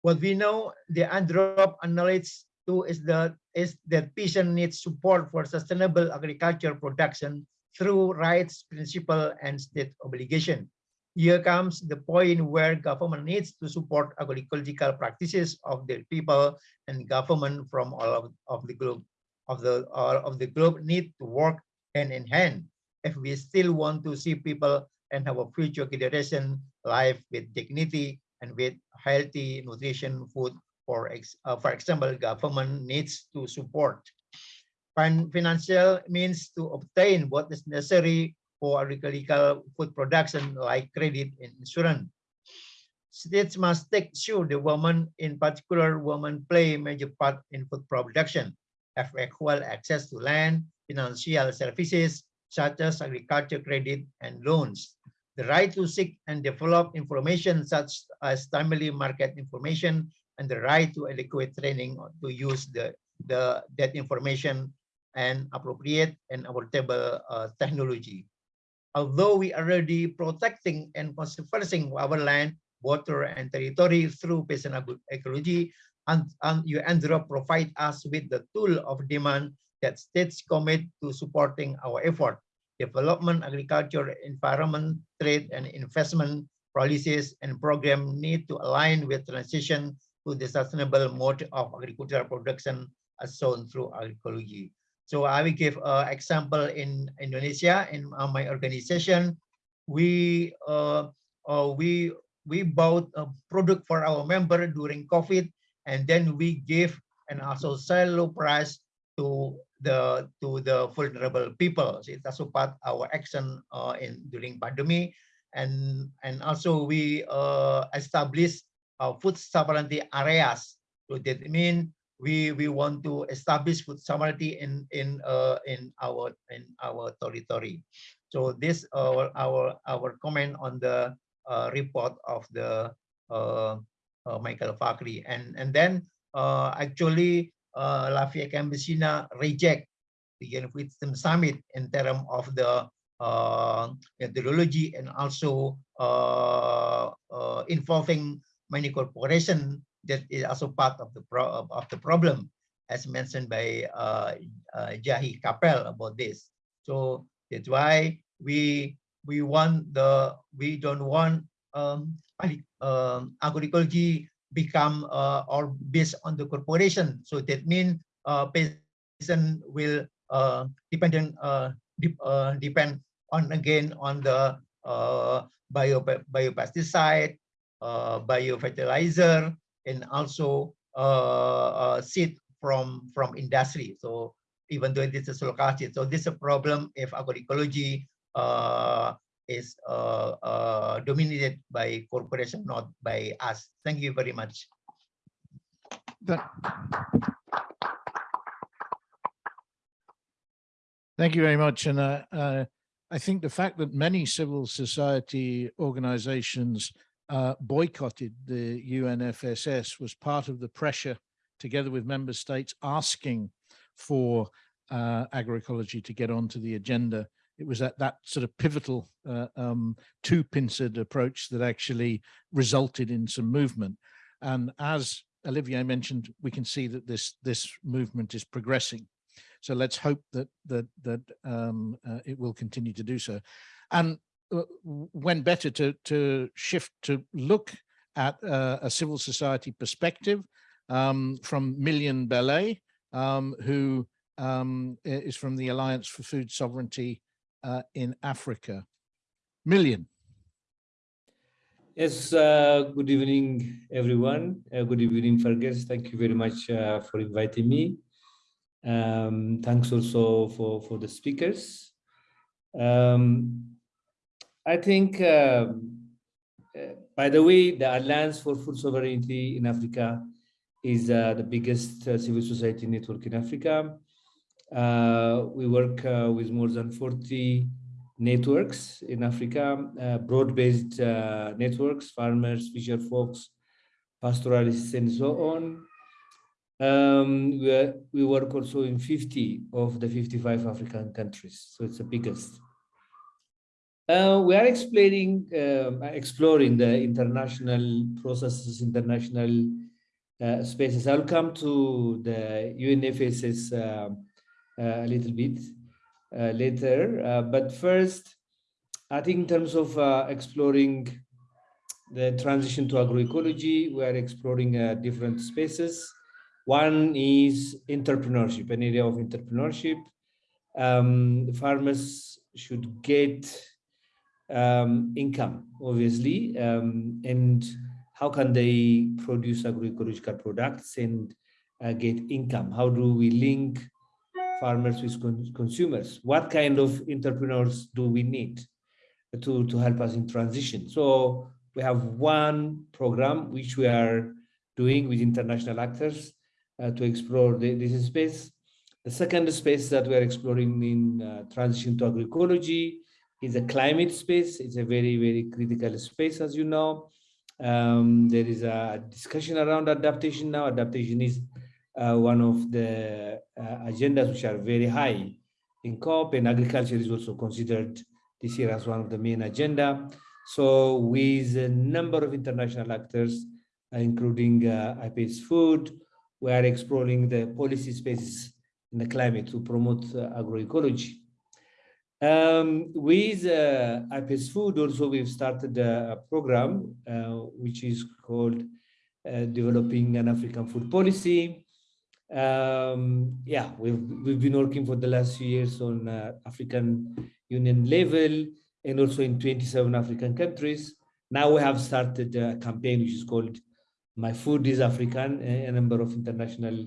What we know, the UNDROP acknowledge too is that is that peasant needs support for sustainable agriculture production through rights, principle, and state obligation. Here comes the point where government needs to support agricultural practices of their people and government from all of, of the globe of the all of the globe need to work hand in hand. If we still want to see people and have a future generation life with dignity and with healthy nutrition food for ex, uh, for example government needs to support. Financial means to obtain what is necessary for agricultural food production like credit and insurance. States must take sure the women, in particular women, play a major part in food production, have equal access to land, financial services, such as agriculture credit and loans. The right to seek and develop information such as timely market information and the right to adequate training to use the, the that information and appropriate and affordable uh, technology. Although we are already protecting and conserving our land, water, and territory through peasant ecology, and, and UNDROP provide us with the tool of demand that states commit to supporting our effort. Development, agriculture, environment, trade, and investment policies and program need to align with transition to the sustainable mode of agricultural production as shown through agroecology. So I will give an example in Indonesia in my organization. We uh, uh, we we bought a product for our member during COVID, and then we give and also sell low price to the to the vulnerable people. So also part our action uh, in during pandemic, and and also we uh, establish uh, food sovereignty areas. So that mean we we want to establish food sovereignty in in uh, in our in our territory. So this uh, our our comment on the uh, report of the Michael Fakhri. and and then uh, actually uh, La Via Campesina reject the Wisdom Summit in terms of the uh, methodology and also uh, uh, involving many corporations that is also part of the of the problem as mentioned by uh, uh, Jahi Chappell about this. So that's why we we want the we don't want um, um agroecology become uh, or based on the corporation. So that means uh, person will uh, dependent de depend on again on the bio biopesticide, biofertilizer, and also seed from from industry. So even though this is located, so this is a problem if agroecology uh, is uh, uh, dominated by corporation, not by us. Thank you very much. Thank you very much. And uh, uh, I think the fact that many civil society organizations uh, boycotted the UNFSS was part of the pressure together with member states asking for uh, agroecology to get onto the agenda. It was at that sort of pivotal uh, um, two-pincered approach that actually resulted in some movement. And as Olivier mentioned, we can see that this this movement is progressing. So let's hope that that that um, uh, it will continue to do so. And uh, when better to, to shift to look at uh, a civil society perspective um, from Million Belay, um, who um, is from the Alliance for Food Sovereignty uh, in Africa. Million. Yes, uh, good evening, everyone. Uh, good evening, Fergus. Thank you very much uh, for inviting me. Um, thanks also for, for the speakers. Um, I think, um, uh, by the way, the Alliance for Food Sovereignty in Africa is uh, the biggest civil society network in Africa. Uh, we work uh, with more than 40 networks in Africa, uh, broad-based uh, networks, farmers, fisher folks, pastoralists, and so on. Um, we, we work also in 50 of the 55 African countries, so it's the biggest. Uh, we are explaining, um, exploring the international processes, international uh, spaces. I'll come to the UNFSS uh, a little bit uh, later. Uh, but first, I think in terms of uh, exploring the transition to agroecology, we are exploring different spaces. One is entrepreneurship, an area of entrepreneurship. Um, farmers should get um, income, obviously, um, and how can they produce agroecological products and uh, get income? How do we link farmers with con consumers? What kind of entrepreneurs do we need to, to help us in transition? So we have one program which we are doing with international actors uh, to explore the, this space. The second space that we are exploring in uh, transition to agroecology is a climate space. It's a very, very critical space, as you know. Um, there is a discussion around adaptation now. Adaptation is one of the uh, agendas which are very high in COP and agriculture is also considered this year as one of the main agenda. So with a number of international actors, uh, including uh, Food, we are exploring the policy spaces in the climate to promote uh, agroecology. Um, with uh, Food, also we've started a, program uh, which is called uh, Developing an African Food Policy um, yeah, we've, we've been working for the last few years on uh, African Union level and also in 27 African countries. Now we have started a campaign which is called My Food is African, a number of international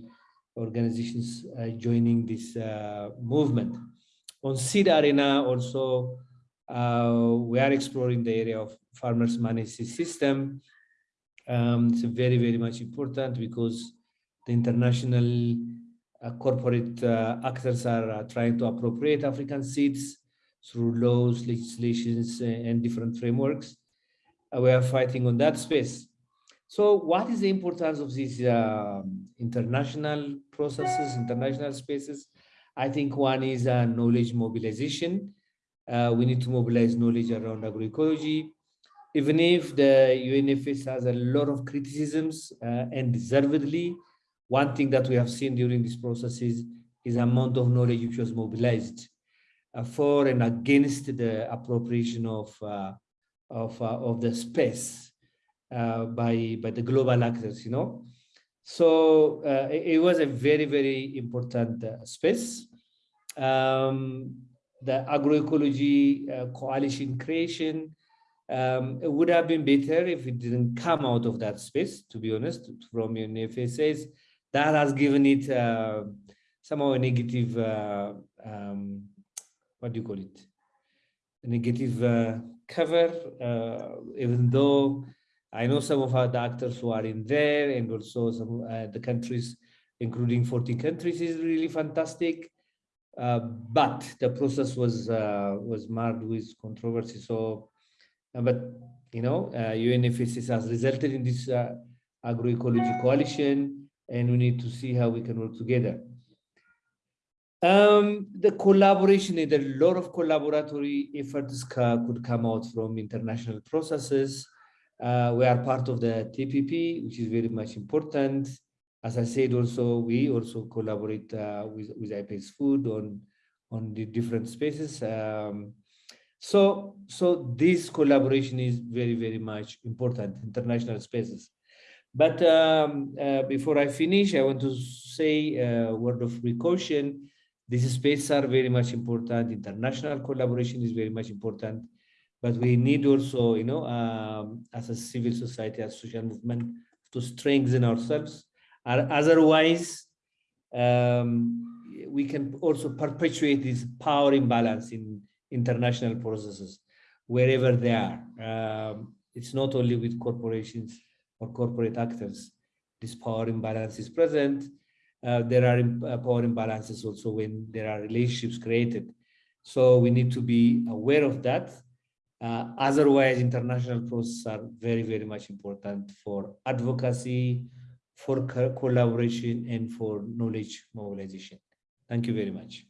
organizations uh, joining this uh, movement. On Seed Arena also, uh, we are exploring the area of farmers management system. Um, it's very, very much important because the international uh, corporate uh, actors are uh, trying to appropriate African seeds through laws, legislations, and different frameworks. we are fighting on that space. So what is the importance of these uh, international processes, international spaces? I think one is uh, knowledge mobilization. Uh, we need to mobilize knowledge around agroecology. Even if the UNFS has a lot of criticisms and deservedly, one thing that we have seen during this process is, is amount of knowledge which was mobilized uh, for and against the appropriation of uh, of uh, of the space uh, by by the global actors. You know, so uh, it, it, was a very very important space. Um, the agroecology coalition creation um, it would have been better if it didn't come out of that space, to be honest, from UNFSS that has given it uh, somehow a negative, uh, um, what do you call it? A negative uh, cover, uh, even though I know some of our doctors who are in there and also some uh, the countries, including 40 countries is really fantastic. Uh, but the process was was marred with controversy. So, but you know, UNFSS has resulted in this agroecology coalition and we need to see how we can work together. Um, the collaboration, in a lot of collaboratory efforts could come out from international processes. Uh, we are part of the TPP, which is very much important. As I said, also we also collaborate uh, with with IPES-Food on on the different spaces. Um, so so this collaboration is very very much important. International spaces. But um, uh, before I finish, I want to say a word of precaution. These spaces are very much important. International collaboration is very much important. but we need also, you know, um, as a civil society, as social movement, to strengthen ourselves. Otherwise, um, we can also perpetuate this power imbalance in international processes, wherever they are. Um, it's not only with corporations or corporate actors. This power imbalance is present. Uh, there are uh, power imbalances also when there are relationships created. So we need to be aware of that. Uh, otherwise, international processes are very, very much important for advocacy, for co- collaboration, and for knowledge mobilization. Thank you very much.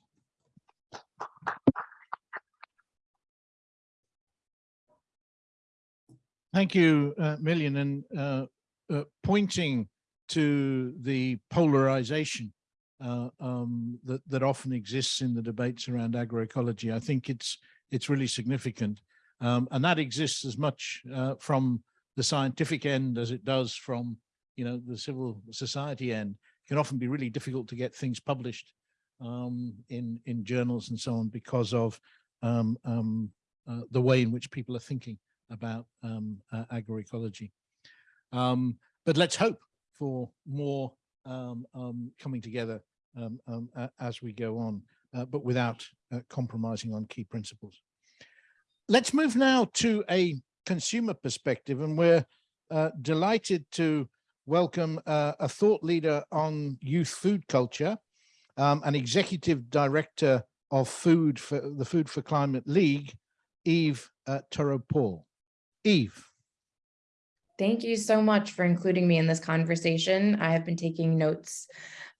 Thank you, uh, Million, and uh, uh, pointing to the polarization uh, um, that that often exists in the debates around agroecology. I think it's it's really significant, um, and that exists as much uh, from the scientific end as it does from you know the civil society end. It can often be really difficult to get things published um, in in journals and so on because of um, um, uh, the way in which people are thinking about um, uh, agroecology. Um, but let's hope for more um, um, coming together a- as we go on, uh, but without uh, compromising on key principles. Let's move now to a consumer perspective, and we're uh, delighted to welcome uh, a thought leader on youth food culture, an executive director of food for the Food for Climate League, Eve uh, Turow-Paul. Eve. Thank you so much for including me in this conversation. I have been taking notes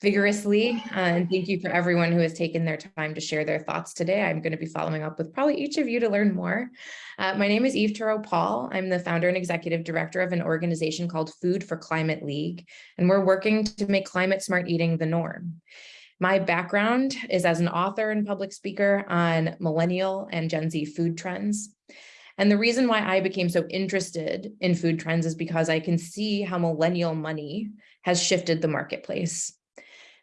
vigorously, uh, and thank you for everyone who has taken their time to share their thoughts today. I'm going to be following up with probably each of you to learn more. Uh, my name is Eve Turow-Paul. I'm the founder and executive director of an organization called Food for Climate League, and we're working to make climate smart eating the norm. My background is as an author and public speaker on millennial and Gen Z food trends. And the reason why I became so interested in food trends is because I can see how millennial money has shifted the marketplace.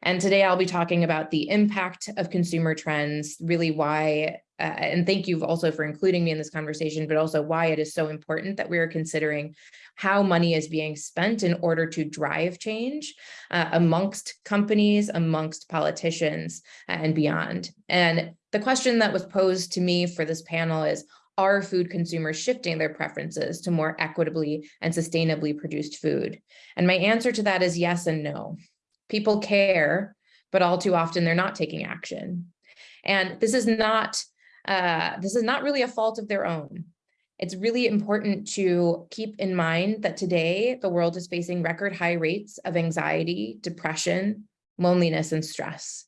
And today I'll be talking about the impact of consumer trends, really why, uh, and thank you also for including me in this conversation, but also why it is so important that we are considering how money is being spent in order to drive change uh, amongst companies, amongst politicians, and beyond. And the question that was posed to me for this panel is, are food consumers shifting their preferences to more equitably and sustainably produced food? And my answer to that is yes and no. People care, but all too often they're not taking action. And this is not uh, this is not really a fault of their own. It's really important to keep in mind that today the world is facing record high rates of anxiety, depression, loneliness, and stress.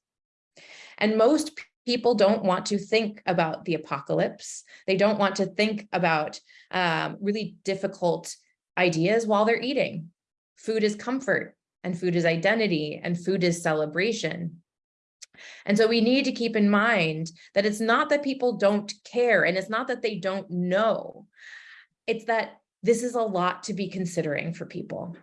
And most people don't want to think about the apocalypse. They don't want to think about um, really difficult ideas while they're eating. Food is comfort, and food is identity, and food is celebration. And so we need to keep in mind that it's not that people don't care, and it's not that they don't know. It's that this is a lot to be considering for people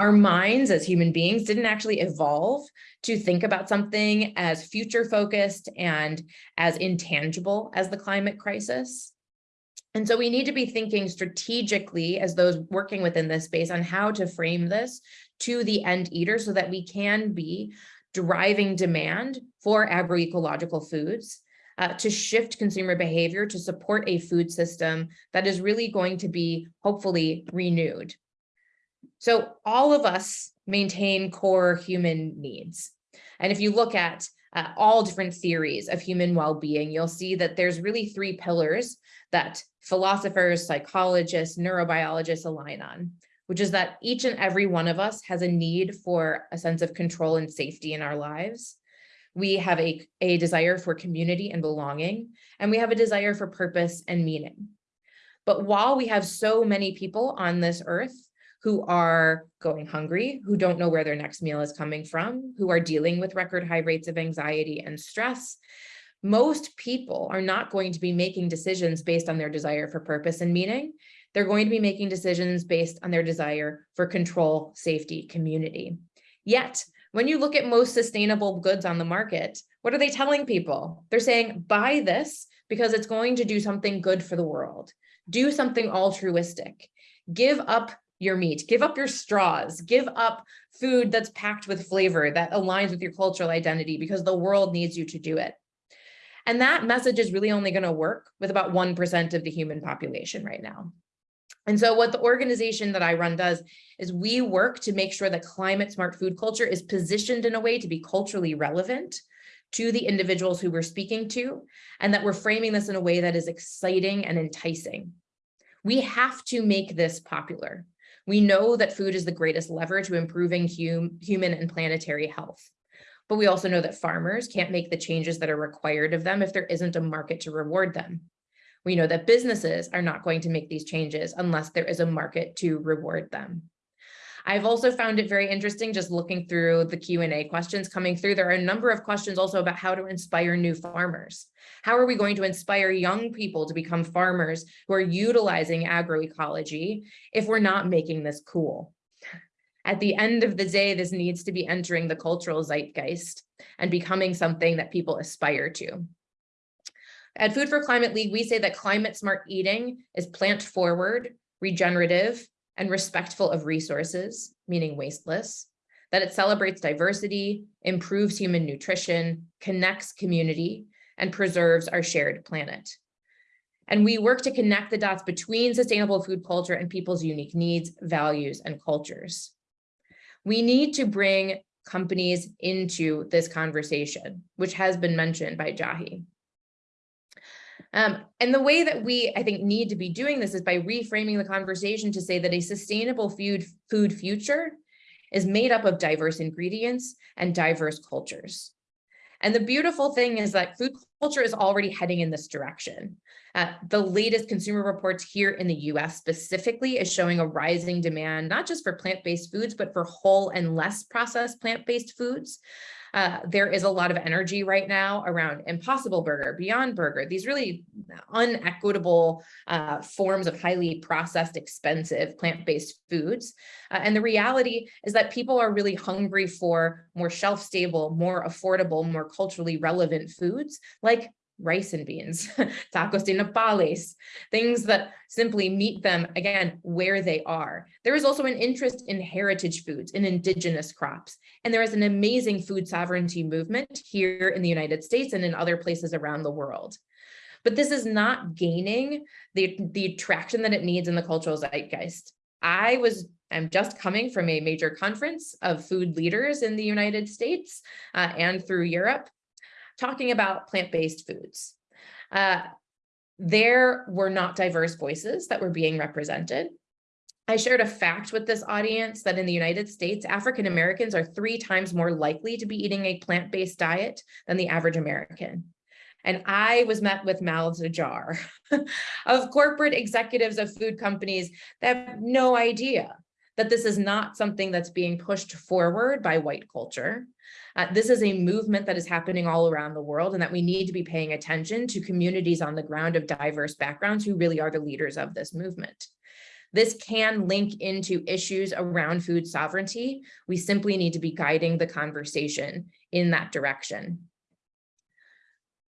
our minds as human beings didn't actually evolve to think about something as future focused and as intangible as the climate crisis. And so we need to be thinking strategically as those working within this space on how to frame this to the end eater so that we can be driving demand for agroecological foods uh, to shift consumer behavior to support a food system that is really going to be hopefully renewed. So all of us maintain core human needs. And if you look at uh, all different theories of human well-being, you'll see that there's really three pillars that philosophers, psychologists, neurobiologists align on, which is that each and every one of us has a need for a sense of control and safety in our lives. We have a, a desire for community and belonging, and we have a desire for purpose and meaning. But while we have so many people on this earth who are going hungry, who don't know where their next meal is coming from, who are dealing with record high rates of anxiety and stress. Most people are not going to be making decisions based on their desire for purpose and meaning. They're going to be making decisions based on their desire for control, safety, community. Yet, when you look at most sustainable goods on the market, what are they telling people? They're saying, buy this because it's going to do something good for the world. Do something altruistic. Give up your meat, give up your straws, give up food that's packed with flavor that aligns with your cultural identity because the world needs you to do it. And that message is really only going to work with about 1% of the human population right now. And so what the organization that I run does is we work to make sure that climate smart food culture is positioned in a way to be culturally relevant to the individuals who we're speaking to, and that we're framing this in a way that is exciting and enticing. We have to make this popular. We know that food is the greatest lever to improving hum human and planetary health. But we also know that farmers can't make the changes that are required of them if there isn't a market to reward them. We know that businesses are not going to make these changes unless there is a market to reward them. I've also found it very interesting just looking through the Q&A questions coming through. There are a number of questions also about how to inspire new farmers. How are we going to inspire young people to become farmers who are utilizing agroecology if we're not making this cool? At the end of the day, this needs to be entering the cultural zeitgeist and becoming something that people aspire to. At Food for Climate League, we say that climate smart eating is plant forward, regenerative, and respectful of resources, meaning wasteless, that it celebrates diversity, improves human nutrition, connects community, and preserves our shared planet. And we work to connect the dots between sustainable food culture and people's unique needs, values, and cultures. We need to bring companies into this conversation, which has been mentioned by Jahi. Um, and the way that we, I think, need to be doing this is by reframing the conversation to say that a sustainable food, food future is made up of diverse ingredients and diverse cultures. And the beautiful thing is that food culture is already heading in this direction. Uh, the latest consumer reports here in the US specifically is showing a rising demand, not just for plant-based foods, but for whole and less processed plant-based foods. Uh, there is a lot of energy right now around Impossible Burger, Beyond Burger, these really unequitable uh, forms of highly processed, expensive plant-based foods. Uh, and the reality is that people are really hungry for more shelf-stable, more affordable, more culturally relevant foods like rice and beans, tacos de nopales, things that simply meet them again where they are. There is also an interest in heritage foods, in indigenous crops, and there is an amazing food sovereignty movement here in the United States and in other places around the world. But this is not gaining the, the traction that it needs in the cultural zeitgeist. I was I'm just coming from a major conference of food leaders in the United States uh, and through Europe talking about plant-based foods. Uh, there were not diverse voices that were being represented. I shared a fact with this audience that in the United States, African Americans are three times more likely to be eating a plant-based diet than the average American. And I was met with mouths ajar of corporate executives of food companies that have no idea that this is not something that's being pushed forward by white culture. Uh, this is a movement that is happening all around the world and that we need to be paying attention to communities on the ground of diverse backgrounds who really are the leaders of this movement. This can link into issues around food sovereignty. We simply need to be guiding the conversation in that direction.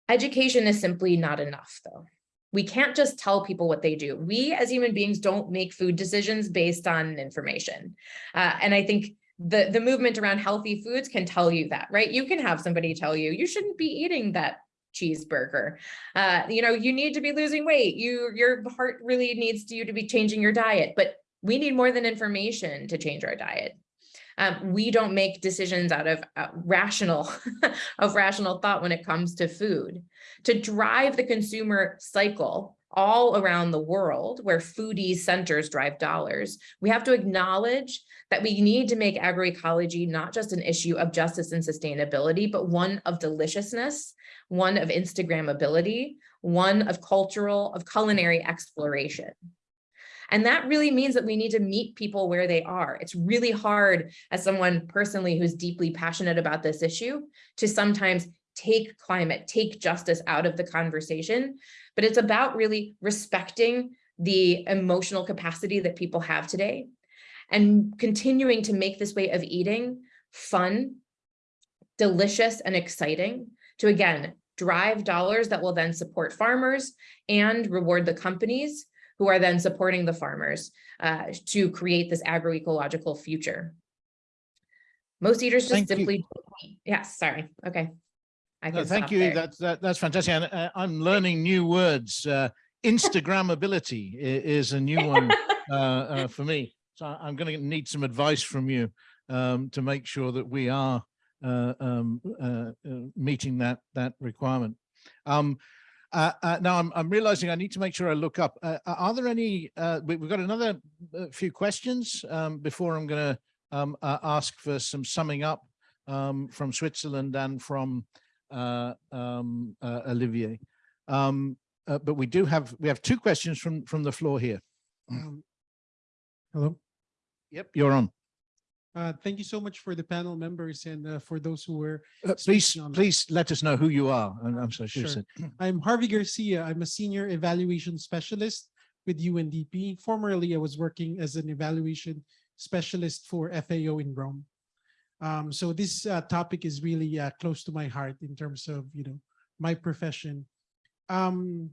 Education is simply not enough though. We can't just tell people what they do. We as human beings don't make food decisions based on information. Uh, and I think the, the movement around healthy foods can tell you that, right? You can have somebody tell you, you shouldn't be eating that cheeseburger. Uh, you know, you need to be losing weight. You, your heart really needs to, you to be changing your diet, but we need more than information to change our diet. Um, we don't make decisions out of uh, rational of rational thought when it comes to food. To drive the consumer cycle all around the world where foodie centers drive dollars, we have to acknowledge that we need to make agroecology not just an issue of justice and sustainability, but one of deliciousness, one of Instagrammability, one of cultural, of culinary exploration. And that really means that we need to meet people where they are. It's really hard as someone personally who's deeply passionate about this issue to sometimes take climate, take justice out of the conversation, but it's about really respecting the emotional capacity that people have today and continuing to make this way of eating fun, delicious, and exciting to, again, drive dollars that will then support farmers and reward the companies who are then supporting the farmers uh, to create this agroecological future. Most eaters just Thank simply, yes, sorry, okay. I No, thank you. there. That's that, that's fantastic. And uh, I'm learning new words. Uh, Instagrammability is a new one uh, uh, for me. So I'm going to need some advice from you um, to make sure that we are uh, um, uh, uh, meeting that that requirement. Um, uh, uh, now I'm, I'm realizing I need to make sure I look up. Uh, are there any? Uh, we, we've got another uh, few questions um, before I'm going to um, uh, ask for some summing up um, from Switzerland and from uh, um, uh, Olivier. Um, uh, but we do have we have two questions from from the floor here. Um, Hello. Yep, you're on. Uh, Thank you so much for the panel members and uh, for those who were. Uh, please, on please let us know who you are. And I'm sorry, Sure. said. I'm Harvey Garcia. I'm a senior evaluation specialist with UNDP. Formerly, I was working as an evaluation specialist for FAO in Rome. Um, so this uh, topic is really uh, close to my heart in terms of, you know, my profession. Um,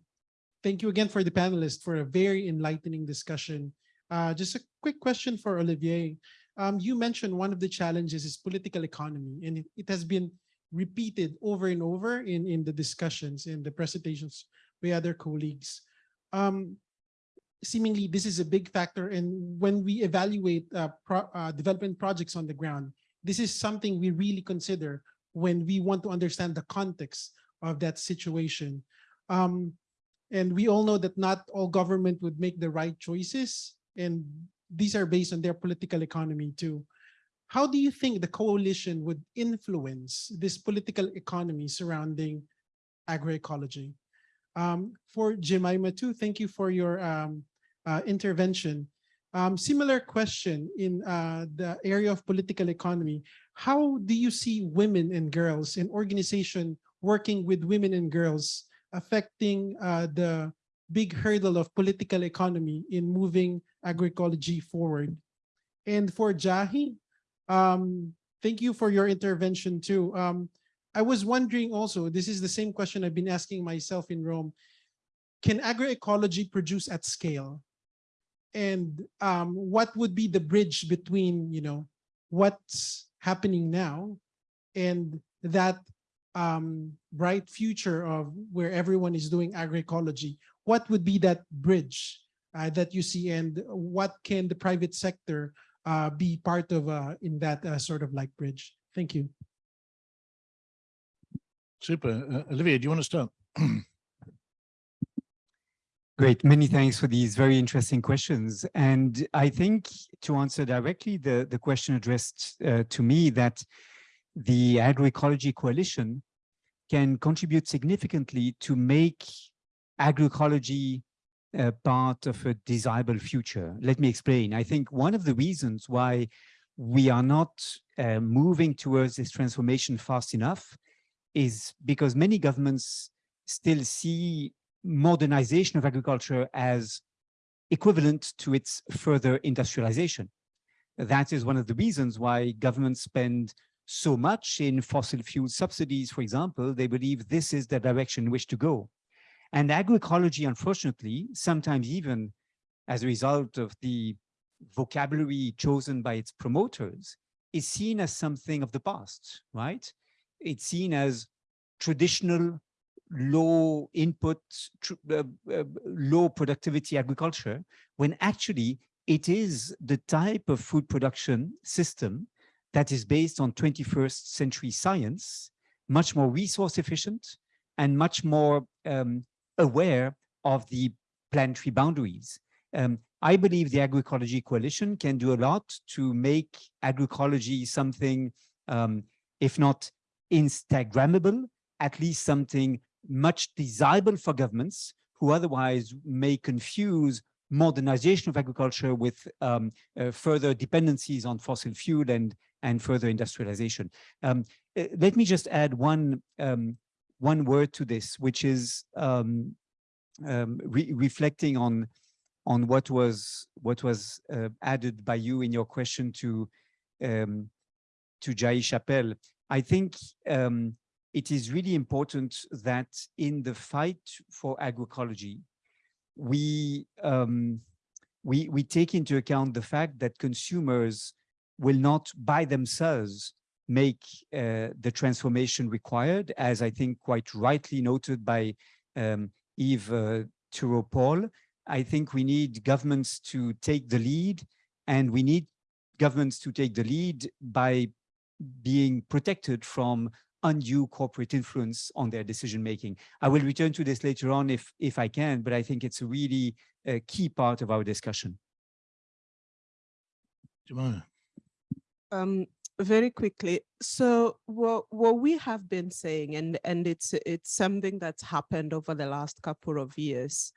thank you again for the panelists for a very enlightening discussion. Uh, just a quick question for Olivier. Um, you mentioned one of the challenges is political economy, and it, it has been repeated over and over in, in the discussions and the presentations by other colleagues. Um, seemingly, this is a big factor. And when we evaluate uh, pro, uh, development projects on the ground, this is something we really consider when we want to understand the context of that situation. Um, and we all know that not all government would make the right choices. And these are based on their political economy too. How do you think the coalition would influence this political economy surrounding agroecology? Um, for Jemima too, thank you for your um, uh, intervention. Um, similar question in uh, the area of political economy. How do you see women and girls and organization working with women and girls affecting uh, the big hurdle of political economy in moving agroecology forward? And for Jahi, um, thank you for your intervention too. Um, I was wondering also, this is the same question I've been asking myself in Rome. Can agroecology produce at scale? And um, what would be the bridge between, you know, what's happening now and that um, bright future of where everyone is doing agroecology? What would be that bridge uh, that you see and what can the private sector uh, be part of uh, in that uh, sort of like bridge? Thank you. Super. Uh, Olivier, do you want to start? Great, many thanks for these very interesting questions. And I think to answer directly the, the question addressed uh, to me that the Agroecology Coalition can contribute significantly to make agroecology uh, part of a desirable future. Let me explain. I think one of the reasons why we are not uh, moving towards this transformation fast enough is because many governments still see modernization of agriculture as equivalent to its further industrialization. That is one of the reasons why governments spend so much in fossil fuel subsidies, for example, they believe this is the direction in which to go. And agroecology, unfortunately, sometimes even as a result of the vocabulary chosen by its promoters, is seen as something of the past, right? It's seen as traditional low input, uh, uh, low productivity agriculture, when actually it is the type of food production system that is based on 21st century science, much more resource efficient and much more um, aware of the planetary boundaries. Um, I believe the Agroecology Coalition can do a lot to make agroecology something, um, if not Instagrammable, at least something much desirable for governments who otherwise may confuse modernization of agriculture with um, uh, further dependencies on fossil fuel and, and further industrialization. Um, uh, let me just add one, um, one word to this, which is um, um, re reflecting on, on what was, what was uh, added by you in your question to, um, to Jahi Chappell. I think um, it is really important that in the fight for agroecology, we, um, we, we take into account the fact that consumers will not by themselves make uh, the transformation required, as I think quite rightly noted by um, Eve uh, Turow-Paul. I think we need governments to take the lead and we need governments to take the lead by being protected from undue corporate influence on their decision making. I will return to this later on if, if I can, but I think it's a really uh, key part of our discussion. Jemima. Um, very quickly. So what what we have been saying, and and it's it's something that's happened over the last couple of years,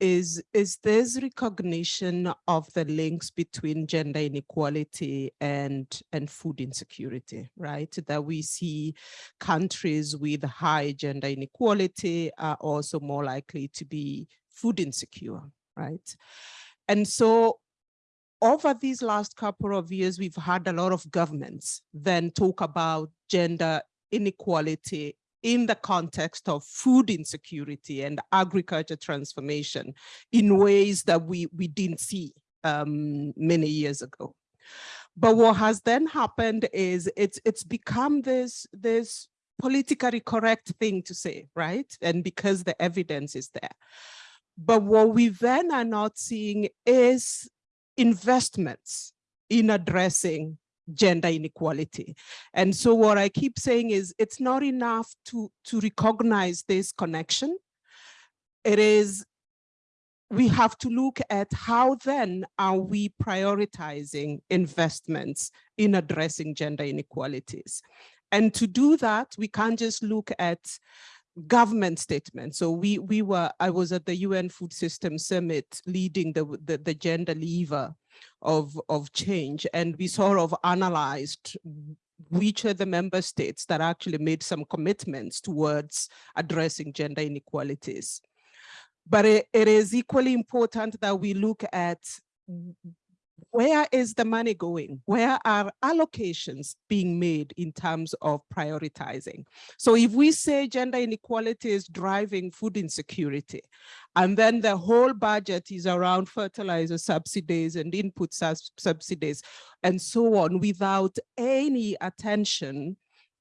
is is this recognition of the links between gender inequality and and food insecurity, right? That we see countries with high gender inequality are also more likely to be food insecure, right? And so over these last couple of years, we've had a lot of governments then talk about gender inequality in the context of food insecurity and agriculture transformation in ways that we, we didn't see um, many years ago. But what has then happened is it's, it's become this, this politically correct thing to say, right? And because the evidence is there. But what we then are not seeing is investments in addressing gender inequality. And so what I keep saying is it's not enough to, to recognize this connection. It is, we have to look at how then are we prioritizing investments in addressing gender inequalities. And to do that, we can't just look at government statements. So we we were I was at the UN Food System Summit leading the the, the gender lever of of change, and we sort of analyzed which are the member states that actually made some commitments towards addressing gender inequalities. But it, it is equally important that we look at where is the money going? Where are allocations being made in terms of prioritizing? So if we say gender inequality is driving food insecurity, and then the whole budget is around fertilizer subsidies and input subsidies and so on without any attention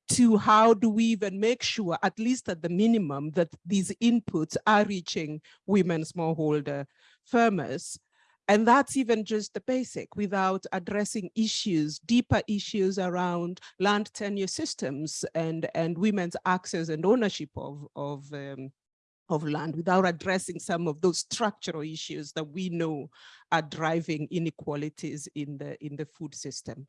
to how do we even make sure, at least at the minimum, that these inputs are reaching women smallholder farmers, and that's even just the basic without addressing issues, deeper issues around land tenure systems and, and women's access and ownership of, of, um, of land without addressing some of those structural issues that we know are driving inequalities in the, in the food system.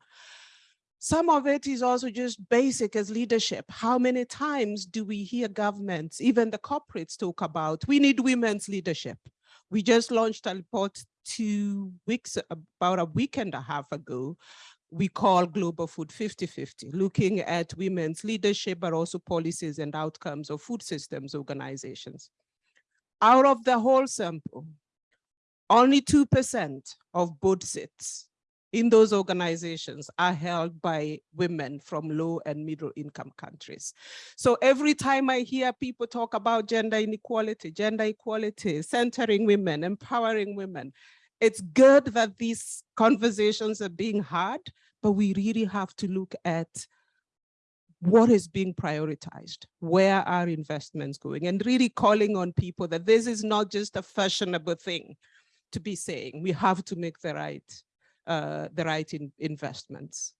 Some of it is also just basic as leadership. How many times do we hear governments, even the corporates talk about, we need women's leadership. We just launched a report two weeks, about a week and a half ago, we call Global Food 50-50, looking at women's leadership, but also policies and outcomes of food systems organizations. Out of the whole sample, only 2% of board seats in those organizations are held by women from low and middle income countries. So every time I hear people talk about gender inequality, gender equality, centering women, empowering women, it's good that these conversations are being had, but we really have to look at what is being prioritized, where are investments going, and really calling on people that this is not just a fashionable thing to be saying. We have to make the right uh, the right in investments.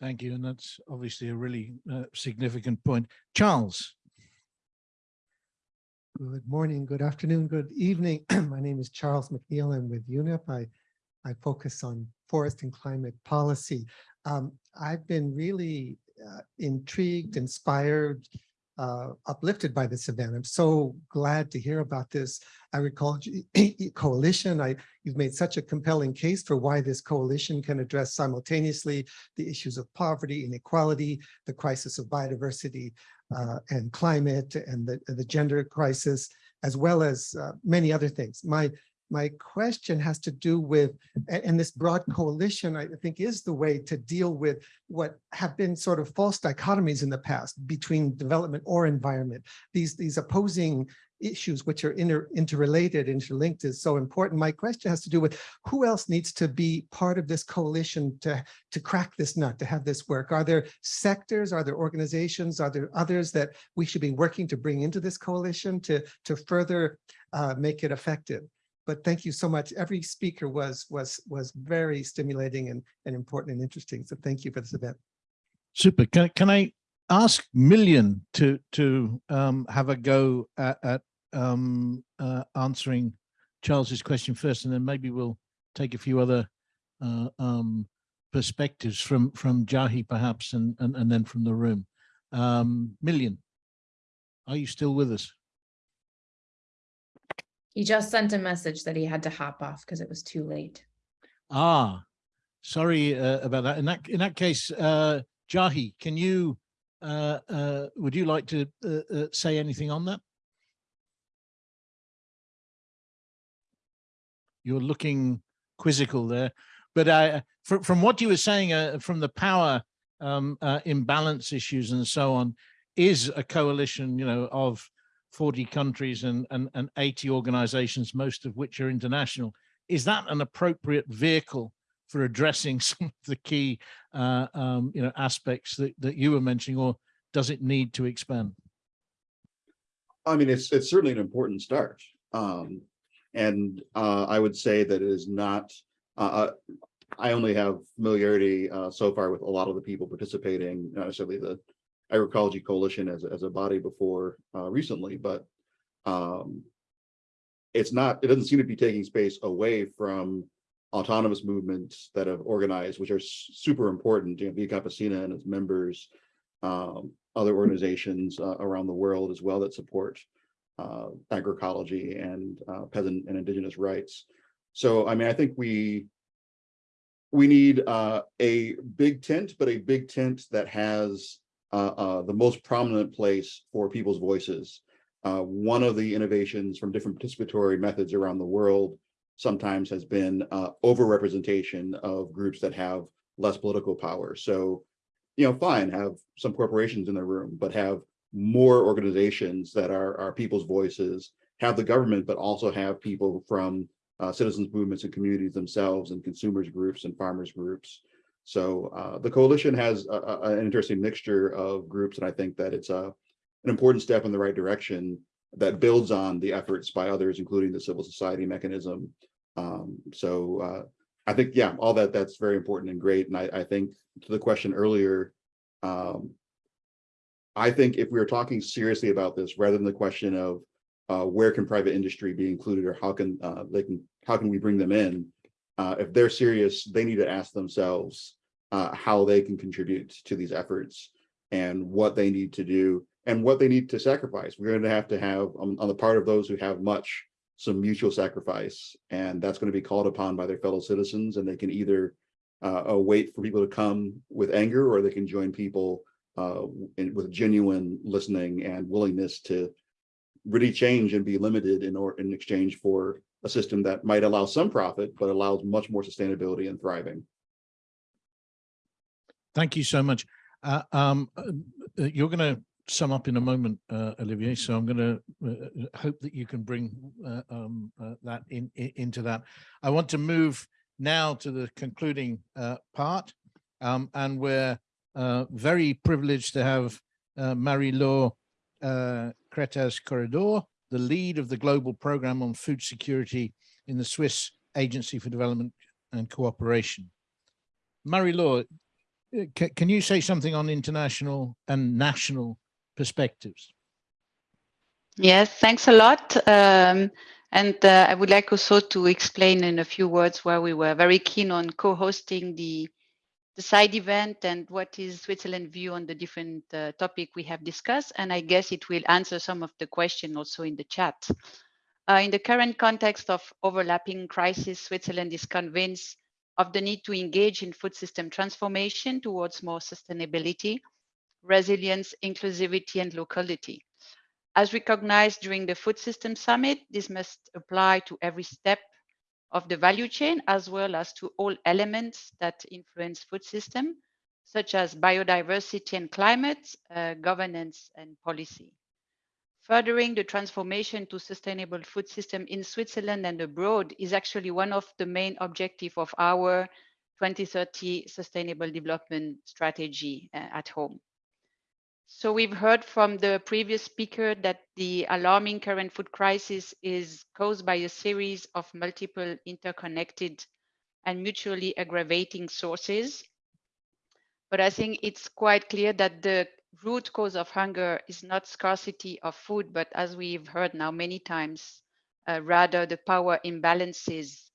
Thank you. And that's obviously a really uh, significant point. Charles. Good morning, good afternoon, good evening. My name is Charles McNeil. I'm with UNEP. I, I focus on forest and climate policy. Um, I've been really uh, intrigued, inspired, uh, uplifted by this event. I'm so glad to hear about this agriculture coalition. I, you've made such a compelling case for why this coalition can address simultaneously the issues of poverty, inequality, the crisis of biodiversity uh, and climate and the, the gender crisis, as well as uh, many other things. My my question has to do with, and this broad coalition, I think, is the way to deal with what have been sort of false dichotomies in the past between development or environment. These, these opposing issues which are inter interrelated, interlinked is so important. My question has to do with who else needs to be part of this coalition to, to crack this nut, to have this work? Are there sectors, are there organizations, are there others that we should be working to bring into this coalition to, to further uh, make it effective? But thank you so much. Every speaker was was was very stimulating and, and important and interesting. So thank you for this event. Super. Can, can I ask Million to to um, have a go at, at um, uh, answering Charles's question first, and then maybe we'll take a few other uh, um, perspectives from from Jahi perhaps, and, and and then from the room. Um, Million, are you still with us? He just sent a message that he had to hop off because it was too late. Ah, sorry uh, about that. In that in that case, uh, Jahi, can you uh, uh, would you like to uh, uh, say anything on that? You're looking quizzical there, but I, from, from what you were saying, uh, from the power um, imbalance issues and so on, is a coalition, you know, of 40 countries and, and, and 80 organizations, most of which are international. Is that an appropriate vehicle for addressing some of the key uh, um, you know, aspects that, that you were mentioning, or does it need to expand? I mean, it's it's certainly an important start. Um, and uh, I would say that it is not, uh, uh, I only have familiarity uh, so far with a lot of the people participating, not necessarily the Agroecology Coalition as, as a body before uh, recently, but um, it's not, it doesn't seem to be taking space away from autonomous movements that have organized, which are super important, you know, Via Campesina and its members, um, other organizations uh, around the world as well that support uh, agroecology and uh, peasant and indigenous rights. So, I mean, I think we we need uh, a big tent, but a big tent that has the most prominent place for people's voices. one of the innovations from different participatory methods around the world sometimes has been uh, overrepresentation of groups that have less political power. So, you know, fine, have some corporations in the room, but have more organizations that are, are people's voices, have the government, but also have people from uh, citizens movements and communities themselves and consumers groups and farmers groups. So uh, the coalition has a, a, an interesting mixture of groups, and I think that it's a, an important step in the right direction that builds on the efforts by others, including the civil society mechanism. Um, so uh, I think, yeah, all that that's very important and great. And I, I think to the question earlier, um, I think if we are talking seriously about this, rather than the question of uh, where can private industry be included or how can uh, they can how can we bring them in, uh, if they're serious, they need to ask themselves uh, how they can contribute to these efforts and what they need to do and what they need to sacrifice. We're going to have to have um, on the part of those who have much, some mutual sacrifice, and that's going to be called upon by their fellow citizens. And they can either uh, uh, wait for people to come with anger, or they can join people uh, in, with genuine listening and willingness to really change and be limited in or in exchange for a system that might allow some profit, but allows much more sustainability and thriving. Thank you so much. Uh, um, uh, you're going to sum up in a moment, uh, Olivier. So I'm going to uh, hope that you can bring uh, um, uh, that in, in, into that. I want to move now to the concluding uh, part, um, and we're uh, very privileged to have Marie-Laure Cretas Corredor, the lead of the global program on food security in the Swiss Agency for Development and Cooperation. Marie-Laure, can you say something on international and national perspectives. Yes, thanks a lot. Um, and uh, I would like also to explain in a few words why we were very keen on co-hosting the, the side event and what is Switzerland view on the different uh, topic we have discussed. And I guess it will answer some of the question also in the chat. Uh, in the current context of overlapping crisis, Switzerland is convinced of the need to engage in food system transformation towards more sustainability resilience, inclusivity, and locality. As recognized during the Food System Summit, this must apply to every step of the value chain, as well as to all elements that influence food system, such as biodiversity and climate, uh, governance and policy. furthering the transformation to sustainable food system in Switzerland and abroad is actually one of the main objective of our 2030 sustainable development strategy uh, at home. So we've heard from the previous speaker that the alarming current food crisis is caused by a series of multiple interconnected and mutually aggravating sources. But I think it's quite clear that the root cause of hunger is not scarcity of food, but as we've heard now many times, uh, rather the power imbalances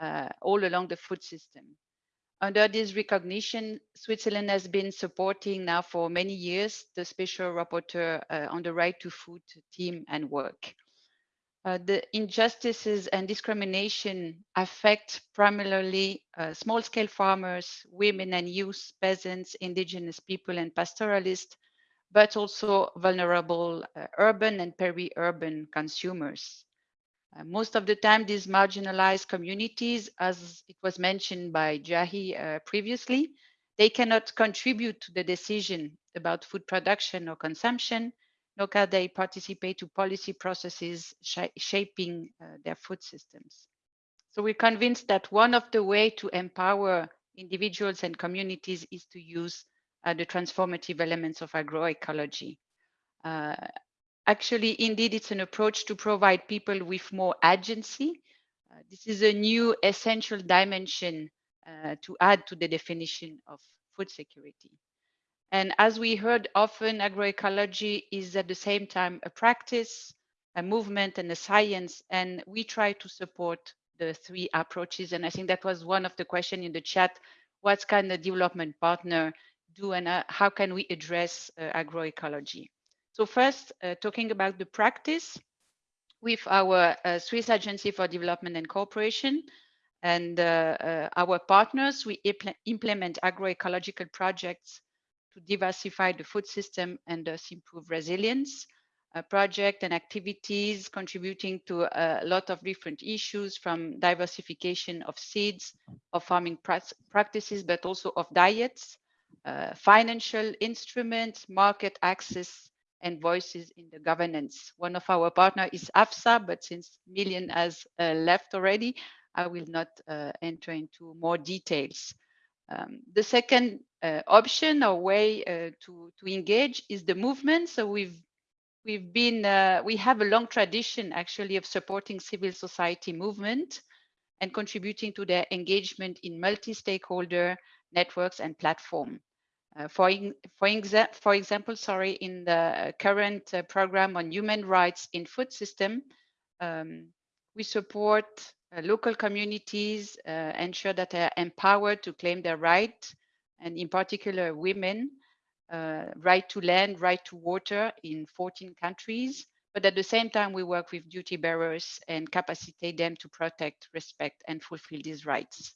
uh, all along the food system. Under this recognition, Switzerland has been supporting now for many years the special rapporteur uh, on the right to food team and work. Uh, the injustices and discrimination affect primarily uh, small-scale farmers, women and youth, peasants, indigenous people and pastoralists, but also vulnerable uh, urban and peri-urban consumers. Uh, most of the time, these marginalized communities, as it was mentioned by Jahi uh, previously, they cannot contribute to the decision about food production or consumption, nor can they participate to policy processes sh shaping uh, their food systems. So we're convinced that one of the way to empower individuals and communities is to use uh, the transformative elements of agroecology. Actually, indeed, it's an approach to provide people with more agency. Uh, this is a new essential dimension uh, to add to the definition of food security. And as we heard often, agroecology is at the same time a practice, a movement and a science. And we try to support the three approaches. And I think that was one of the questions in the chat. What can of development partner do and uh, how can we address uh, agroecology? So first, uh, talking about the practice with our uh, Swiss Agency for Development and Cooperation and uh, uh, our partners, we impl implement agroecological projects to diversify the food system and thus improve resilience. A project and activities contributing to a lot of different issues from diversification of seeds, of farming practices, but also of diets, uh, financial instruments, market access, and voices in the governance. One of our partner is AFSA, but since Million has uh, left already, I will not uh, enter into more details. Um, the second uh, option or way uh, to to engage is the movement. So we've we've been uh, we have a long tradition actually of supporting civil society movement and contributing to their engagement in multi-stakeholder networks and platform. Uh, for for, for example, sorry, in the current uh, program on human rights in food system, um, we support uh, local communities ensure that they are empowered to claim their right, and in particular women, right to land, right to water in 14 countries. But at the same time, we work with duty bearers and capacitate them to protect, respect, and fulfill these rights.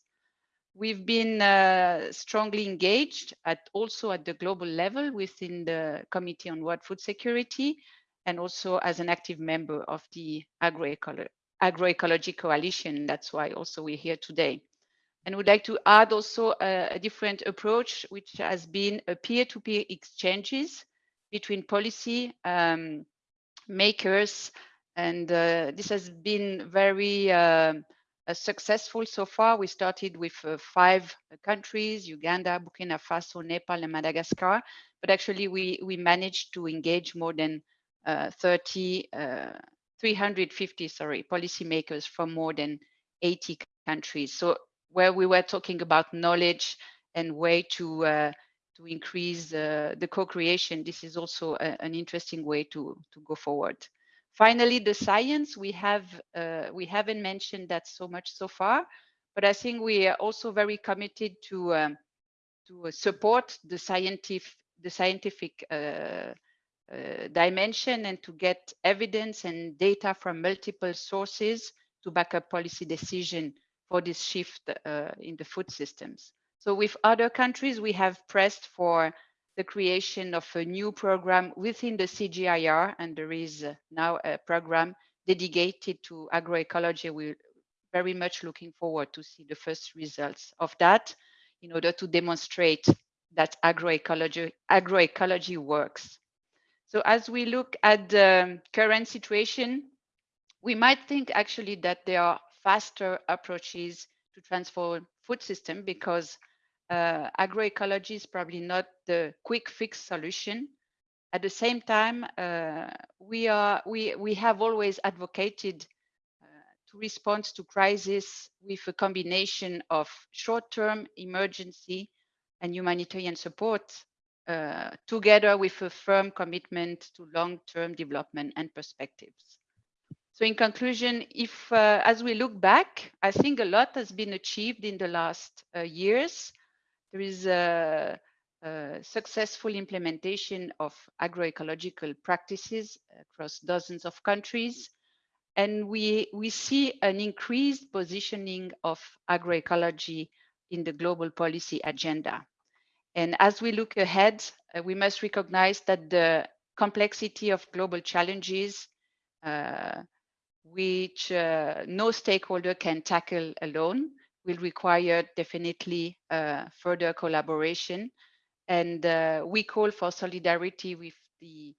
We've been uh, strongly engaged at also at the global level within the Committee on World Food Security and also as an active member of the agroecology coalition. That's why also we're here today. And would like to add also a, a different approach, which has been a peer-to-peer -peer exchanges between policy um, makers. And uh, this has been very uh, successful so far. We started with uh, five countries, Uganda, Burkina Faso, Nepal, and Madagascar. But actually, we, we managed to engage more than uh, 30 uh, 350, sorry, policymakers from more than 80 countries. So where we were talking about knowledge and way to uh, to increase uh, the co-creation, this is also a, an interesting way to to go forward. Finally, the science we have uh, we haven't mentioned that so much so far, but I think we are also very committed to um, to support the scientific the scientific uh, uh, dimension and to get evidence and data from multiple sources to back up policy decision for this shift uh, in the food systems. So with other countries, we have pressed for the creation of a new program within the CGIAR, and there is uh, now a program dedicated to agroecology. We're very much looking forward to see the first results of that in order to demonstrate that agroecology, agroecology works. So as we look at the current situation, we might think actually that there are faster approaches to transform food system because uh, agroecology is probably not the quick fix solution. At the same time, uh, we are we we have always advocated uh, to respond to crisis with a combination of short-term emergency and humanitarian support uh, together with a firm commitment to long-term development and perspectives. So in conclusion, if uh, as we look back, I think a lot has been achieved in the last uh, years. There is a, a, successful implementation of agroecological practices across dozens of countries. And we, we see an increased positioning of agroecology in the global policy agenda. And as we look ahead, uh, we must recognize that the complexity of global challenges, uh, which uh, no stakeholder can tackle alone, will require definitely uh, further collaboration. And uh, we call for solidarity with the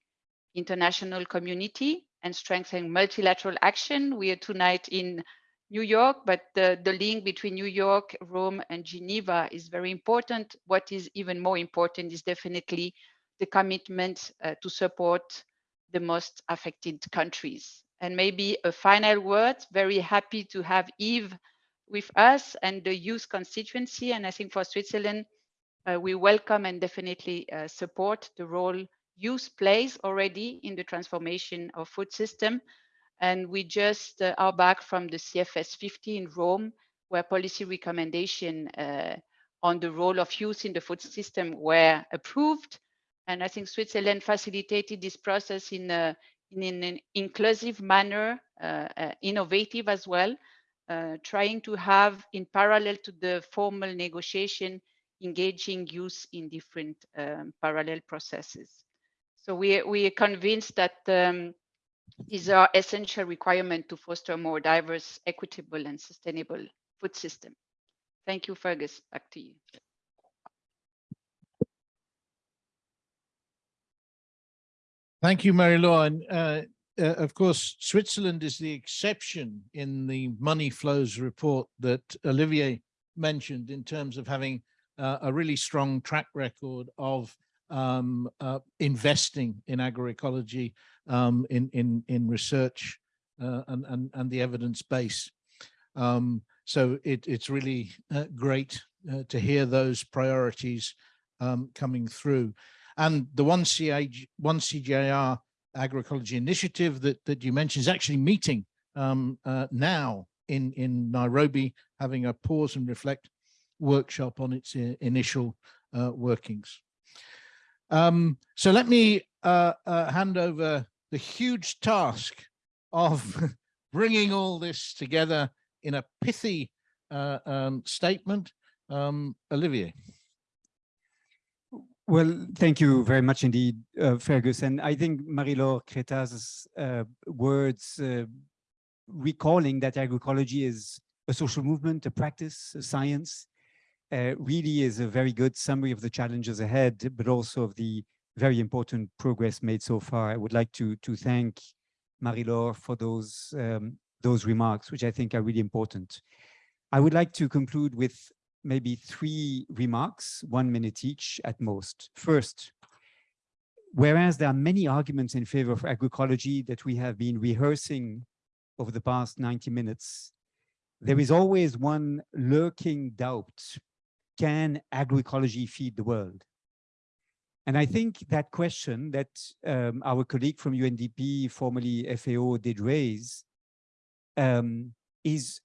international community and strengthen multilateral action. We are tonight in New York, but the, the link between New York, Rome, and Geneva is very important. What is even more important is definitely the commitment uh, to support the most affected countries. And maybe a final word, very happy to have Yves with us and the youth constituency. And I think for Switzerland, uh, we welcome and definitely uh, support the role youth plays already in the transformation of food system. And we just uh, are back from the CFS 50 in Rome, where policy recommendation uh, on the role of youth in the food system were approved. And I think Switzerland facilitated this process in, a, in an inclusive manner, uh, uh, innovative as well, uh, trying to have in parallel to the formal negotiation, engaging youth in different um, parallel processes. So we, we are convinced that um, these are essential requirements to foster a more diverse, equitable, and sustainable food system. Thank you, Fergus. Back to you. Thank you, Marie-Laure. And uh, uh, of course, Switzerland is the exception in the money flows report that Olivier mentioned in terms of having uh, a really strong track record of um, uh, investing in agroecology, um, in, in, in research uh, and, and, and the evidence base. Um, so it, it's really uh, great uh, to hear those priorities um, coming through. And the one, CAG, one CGIAR agroecology initiative that, that you mentioned is actually meeting um, uh, now in, in Nairobi, having a pause and reflect workshop on its uh, initial uh, workings. Um, so let me uh, uh, hand over the huge task of bringing all this together in a pithy uh, um, statement. Um, Olivier. Well, thank you very much indeed, uh, Fergus. And I think Marie-Laure Creta's uh, words uh, recalling that agroecology is a social movement, a practice, a science, uh, really is a very good summary of the challenges ahead, but also of the very important progress made so far. I would like to, to thank Marie-Laure for those, um, those remarks, which I think are really important. I would like to conclude with maybe three remarks, one minute each at most. First, whereas there are many arguments in favor of agroecology that we have been rehearsing over the past 90 minutes, there is always one lurking doubt. Can agroecology feed the world? And I think that question that um, our colleague from UNDP, formerly FAO, did raise um, is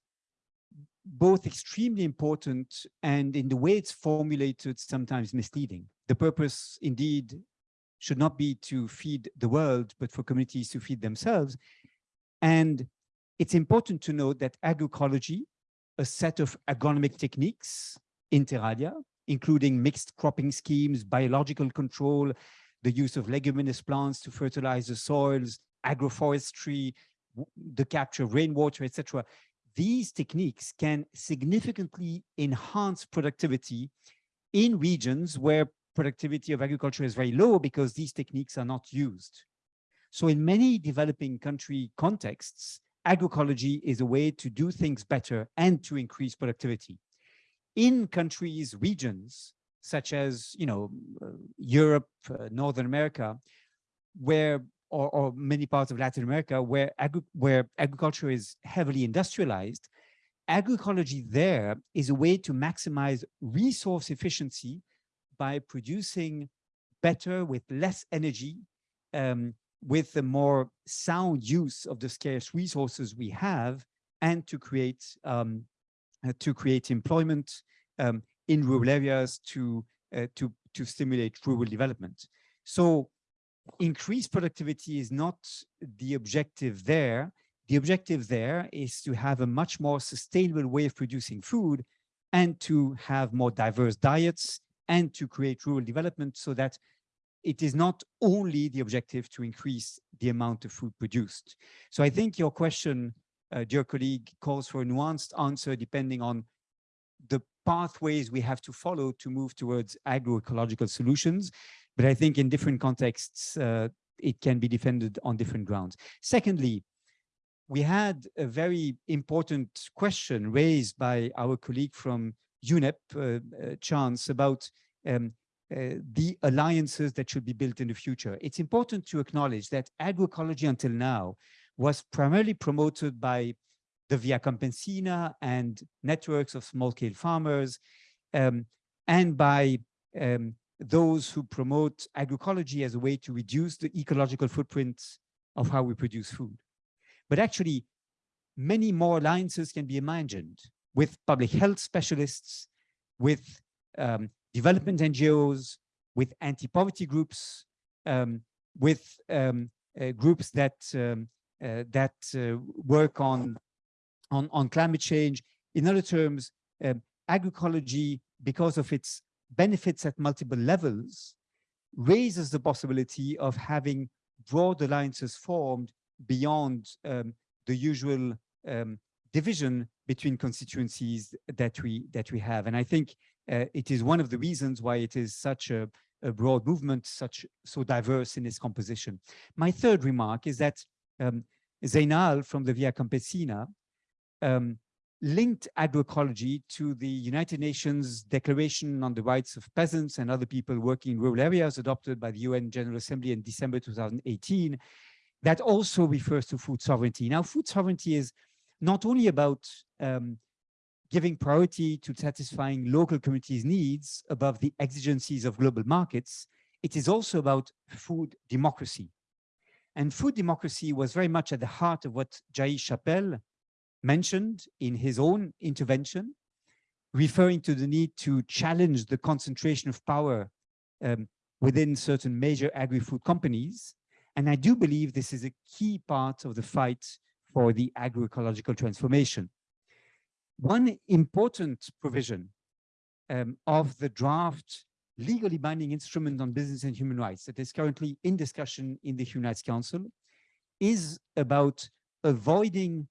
both extremely important and in the way it's formulated, sometimes misleading. The purpose indeed should not be to feed the world, but for communities to feed themselves. And it's important to note that agroecology, a set of agronomic techniques, inter alia, including mixed cropping schemes, biological control, the use of leguminous plants to fertilize the soils, agroforestry, the capture of rainwater, etc these techniques can significantly enhance productivity in regions where productivity of agriculture is very low because these techniques are not used. So in many developing country contexts, agroecology is a way to do things better and to increase productivity. In countries, regions, such as, you know, uh, Europe, uh, Northern America, where, or, or, many parts of Latin America, where, agri where agriculture is heavily industrialized, agroecology there is a way to maximize resource efficiency by producing better with less energy, um, with a more sound use of the scarce resources we have, and to create um, uh, to create employment um, in rural areas to uh, to to stimulate rural development. So increased productivity is not the objective there. The objective there is to have a much more sustainable way of producing food and to have more diverse diets and to create rural development so that it is not only the objective to increase the amount of food produced. So I think your question, uh, dear colleague, calls for a nuanced answer depending on the pathways we have to follow to move towards agroecological solutions. But I think in different contexts, uh, it can be defended on different grounds. Secondly, we had a very important question raised by our colleague from UNEP, uh, uh, Chance, about um, uh, the alliances that should be built in the future. It's important to acknowledge that agroecology until now was primarily promoted by the Via Campesina and networks of small-scale farmers, um, and by um, those who promote agroecology as a way to reduce the ecological footprint of how we produce food. But actually, many more alliances can be imagined with public health specialists, with um, development NGOs, with anti-poverty groups, um, with um, uh, groups that um, uh, that uh, work on, on on climate change. In other terms, um, agroecology, because of its benefits at multiple levels, raises the possibility of having broad alliances formed beyond um, the usual division between constituencies that we that we have. And I think uh, it is one of the reasons why it is such a, a, broad movement, such so diverse in its composition. My third remark is that um, Zainal from the Via Campesina um, linked agroecology to the United Nations Declaration on the Rights of Peasants and other people working in rural areas adopted by the UN General Assembly in December 2018 that also refers to food sovereignty. Now, food sovereignty is not only about um, giving priority to satisfying local communities' needs above the exigencies of global markets, it is also about food democracy. And food democracy was very much at the heart of what Jahi Chappell mentioned in his own intervention, referring to the need to challenge the concentration of power um, within certain major agri-food companies. And I do believe this is a key part of the fight for the agroecological transformation. One important provision um, of the draft legally binding instrument on business and human rights that is currently in discussion in the Human Rights Council is about avoiding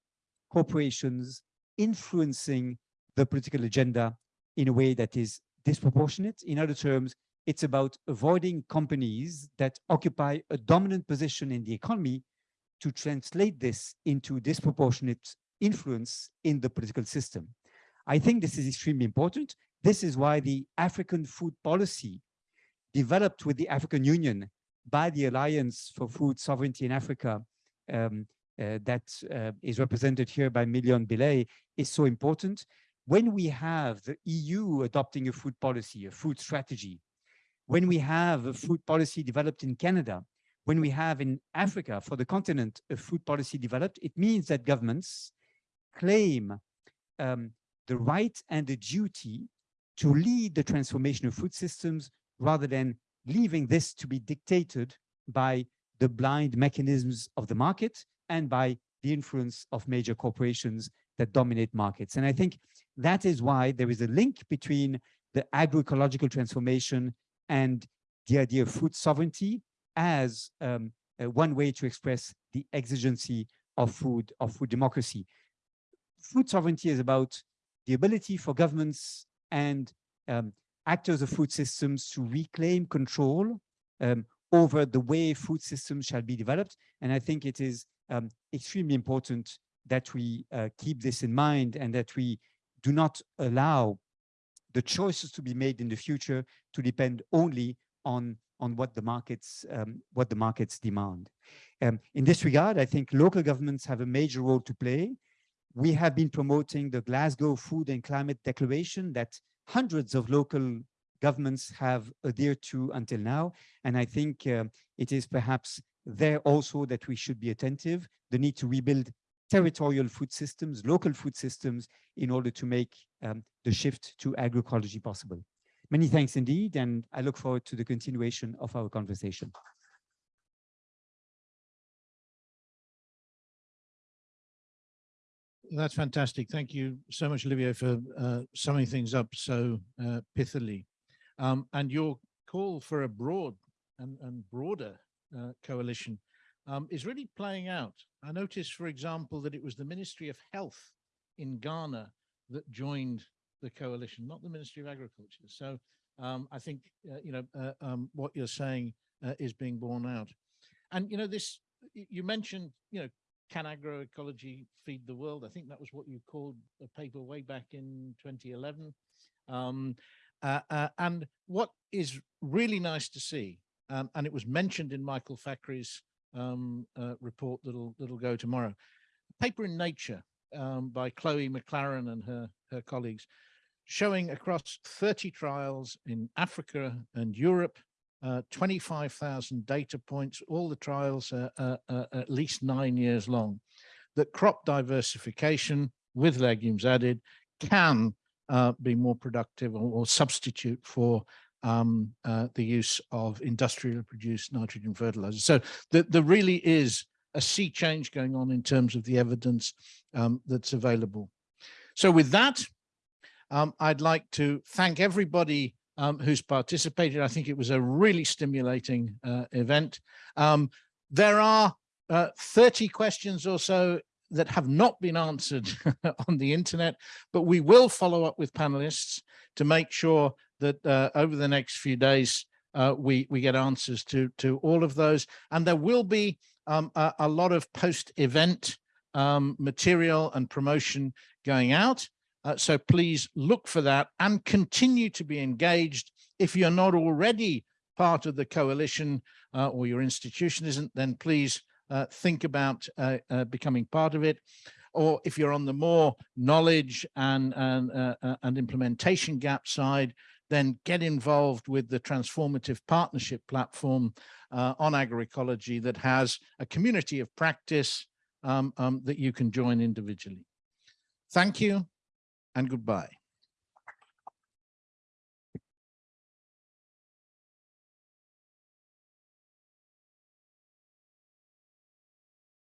corporations influencing the political agenda in a way that is disproportionate. In other terms, it's about avoiding companies that occupy a dominant position in the economy to translate this into disproportionate influence in the political system. I think this is extremely important. This is why the African food policy developed with the African Union by the Alliance for Food Sovereignty in Africa um, that uh, is represented here by Million Belay is so important. When we have the EU adopting a food policy, a food strategy, when we have a food policy developed in Canada, when we have in Africa for the continent a food policy developed, it means that governments claim um, the right and the duty to lead the transformation of food systems rather than leaving this to be dictated by the blind mechanisms of the market and by the influence of major corporations that dominate markets. And I think that is why there is a link between the agroecological transformation and the idea of food sovereignty as um, uh, one way to express the exigency of food, of food democracy food sovereignty is about the ability for governments and um, actors of food systems to reclaim control um, over the way food systems shall be developed. And I think it is um, extremely important that we uh, keep this in mind and that we do not allow the choices to be made in the future to depend only on on what the markets um, what the markets demand. Um, in this regard, I think local governments have a major role to play. We have been promoting the Glasgow Food and Climate Declaration that hundreds of local governments have adhered to until now. And I think uh, it is perhaps there also that we should be attentive, the need to rebuild territorial food systems, local food systems, in order to make um, the shift to agroecology possible. Many thanks indeed, and I look forward to the continuation of our conversation. That's fantastic. Thank you so much, Olivier, for uh, summing things up so uh, pithily. Um, and your call for a broad and, and broader uh, coalition um, is really playing out. I noticed, for example, that it was the Ministry of Health in Ghana that joined the coalition, not the Ministry of Agriculture. So um, I think, uh, you know, uh, um, what you're saying uh, is being borne out. And, you know, this, you mentioned, you know, can agroecology feed the world? I think that was what you called a paper way back in 2011. Um, uh, and what is really nice to see, um, and it was mentioned in Michael Fakhri's um, uh, report that'll that'll go tomorrow, a paper in Nature um, by Chloe MacLaren and her her colleagues, showing across 30 trials in Africa and Europe uh, 25,000 data points, all the trials are, are, are, at least nine years long, that crop diversification with legumes added can uh, be more productive or, or substitute for um, uh, the use of industrially produced nitrogen fertilizers. So there, there really is a sea change going on in terms of the evidence um, that's available. So with that, um, I'd like to thank everybody um, who's participated. I think it was a really stimulating uh, event. Um, there are uh, 30 questions or so that have not been answered on the internet, but we will follow up with panelists to make sure that uh, over the next few days, uh, we, we get answers to, to all of those. And there will be um, a, a, lot of post-event um, material and promotion going out. Uh, so please look for that and continue to be engaged. If you're not already part of the coalition uh, or your institution isn't, then please uh, think about uh, uh, becoming part of it. Or if you're on the more knowledge and, and, uh, and implementation gap side, then get involved with the transformative partnership platform on agroecology that has a community of practice um, um, that you can join individually. Thank you and goodbye.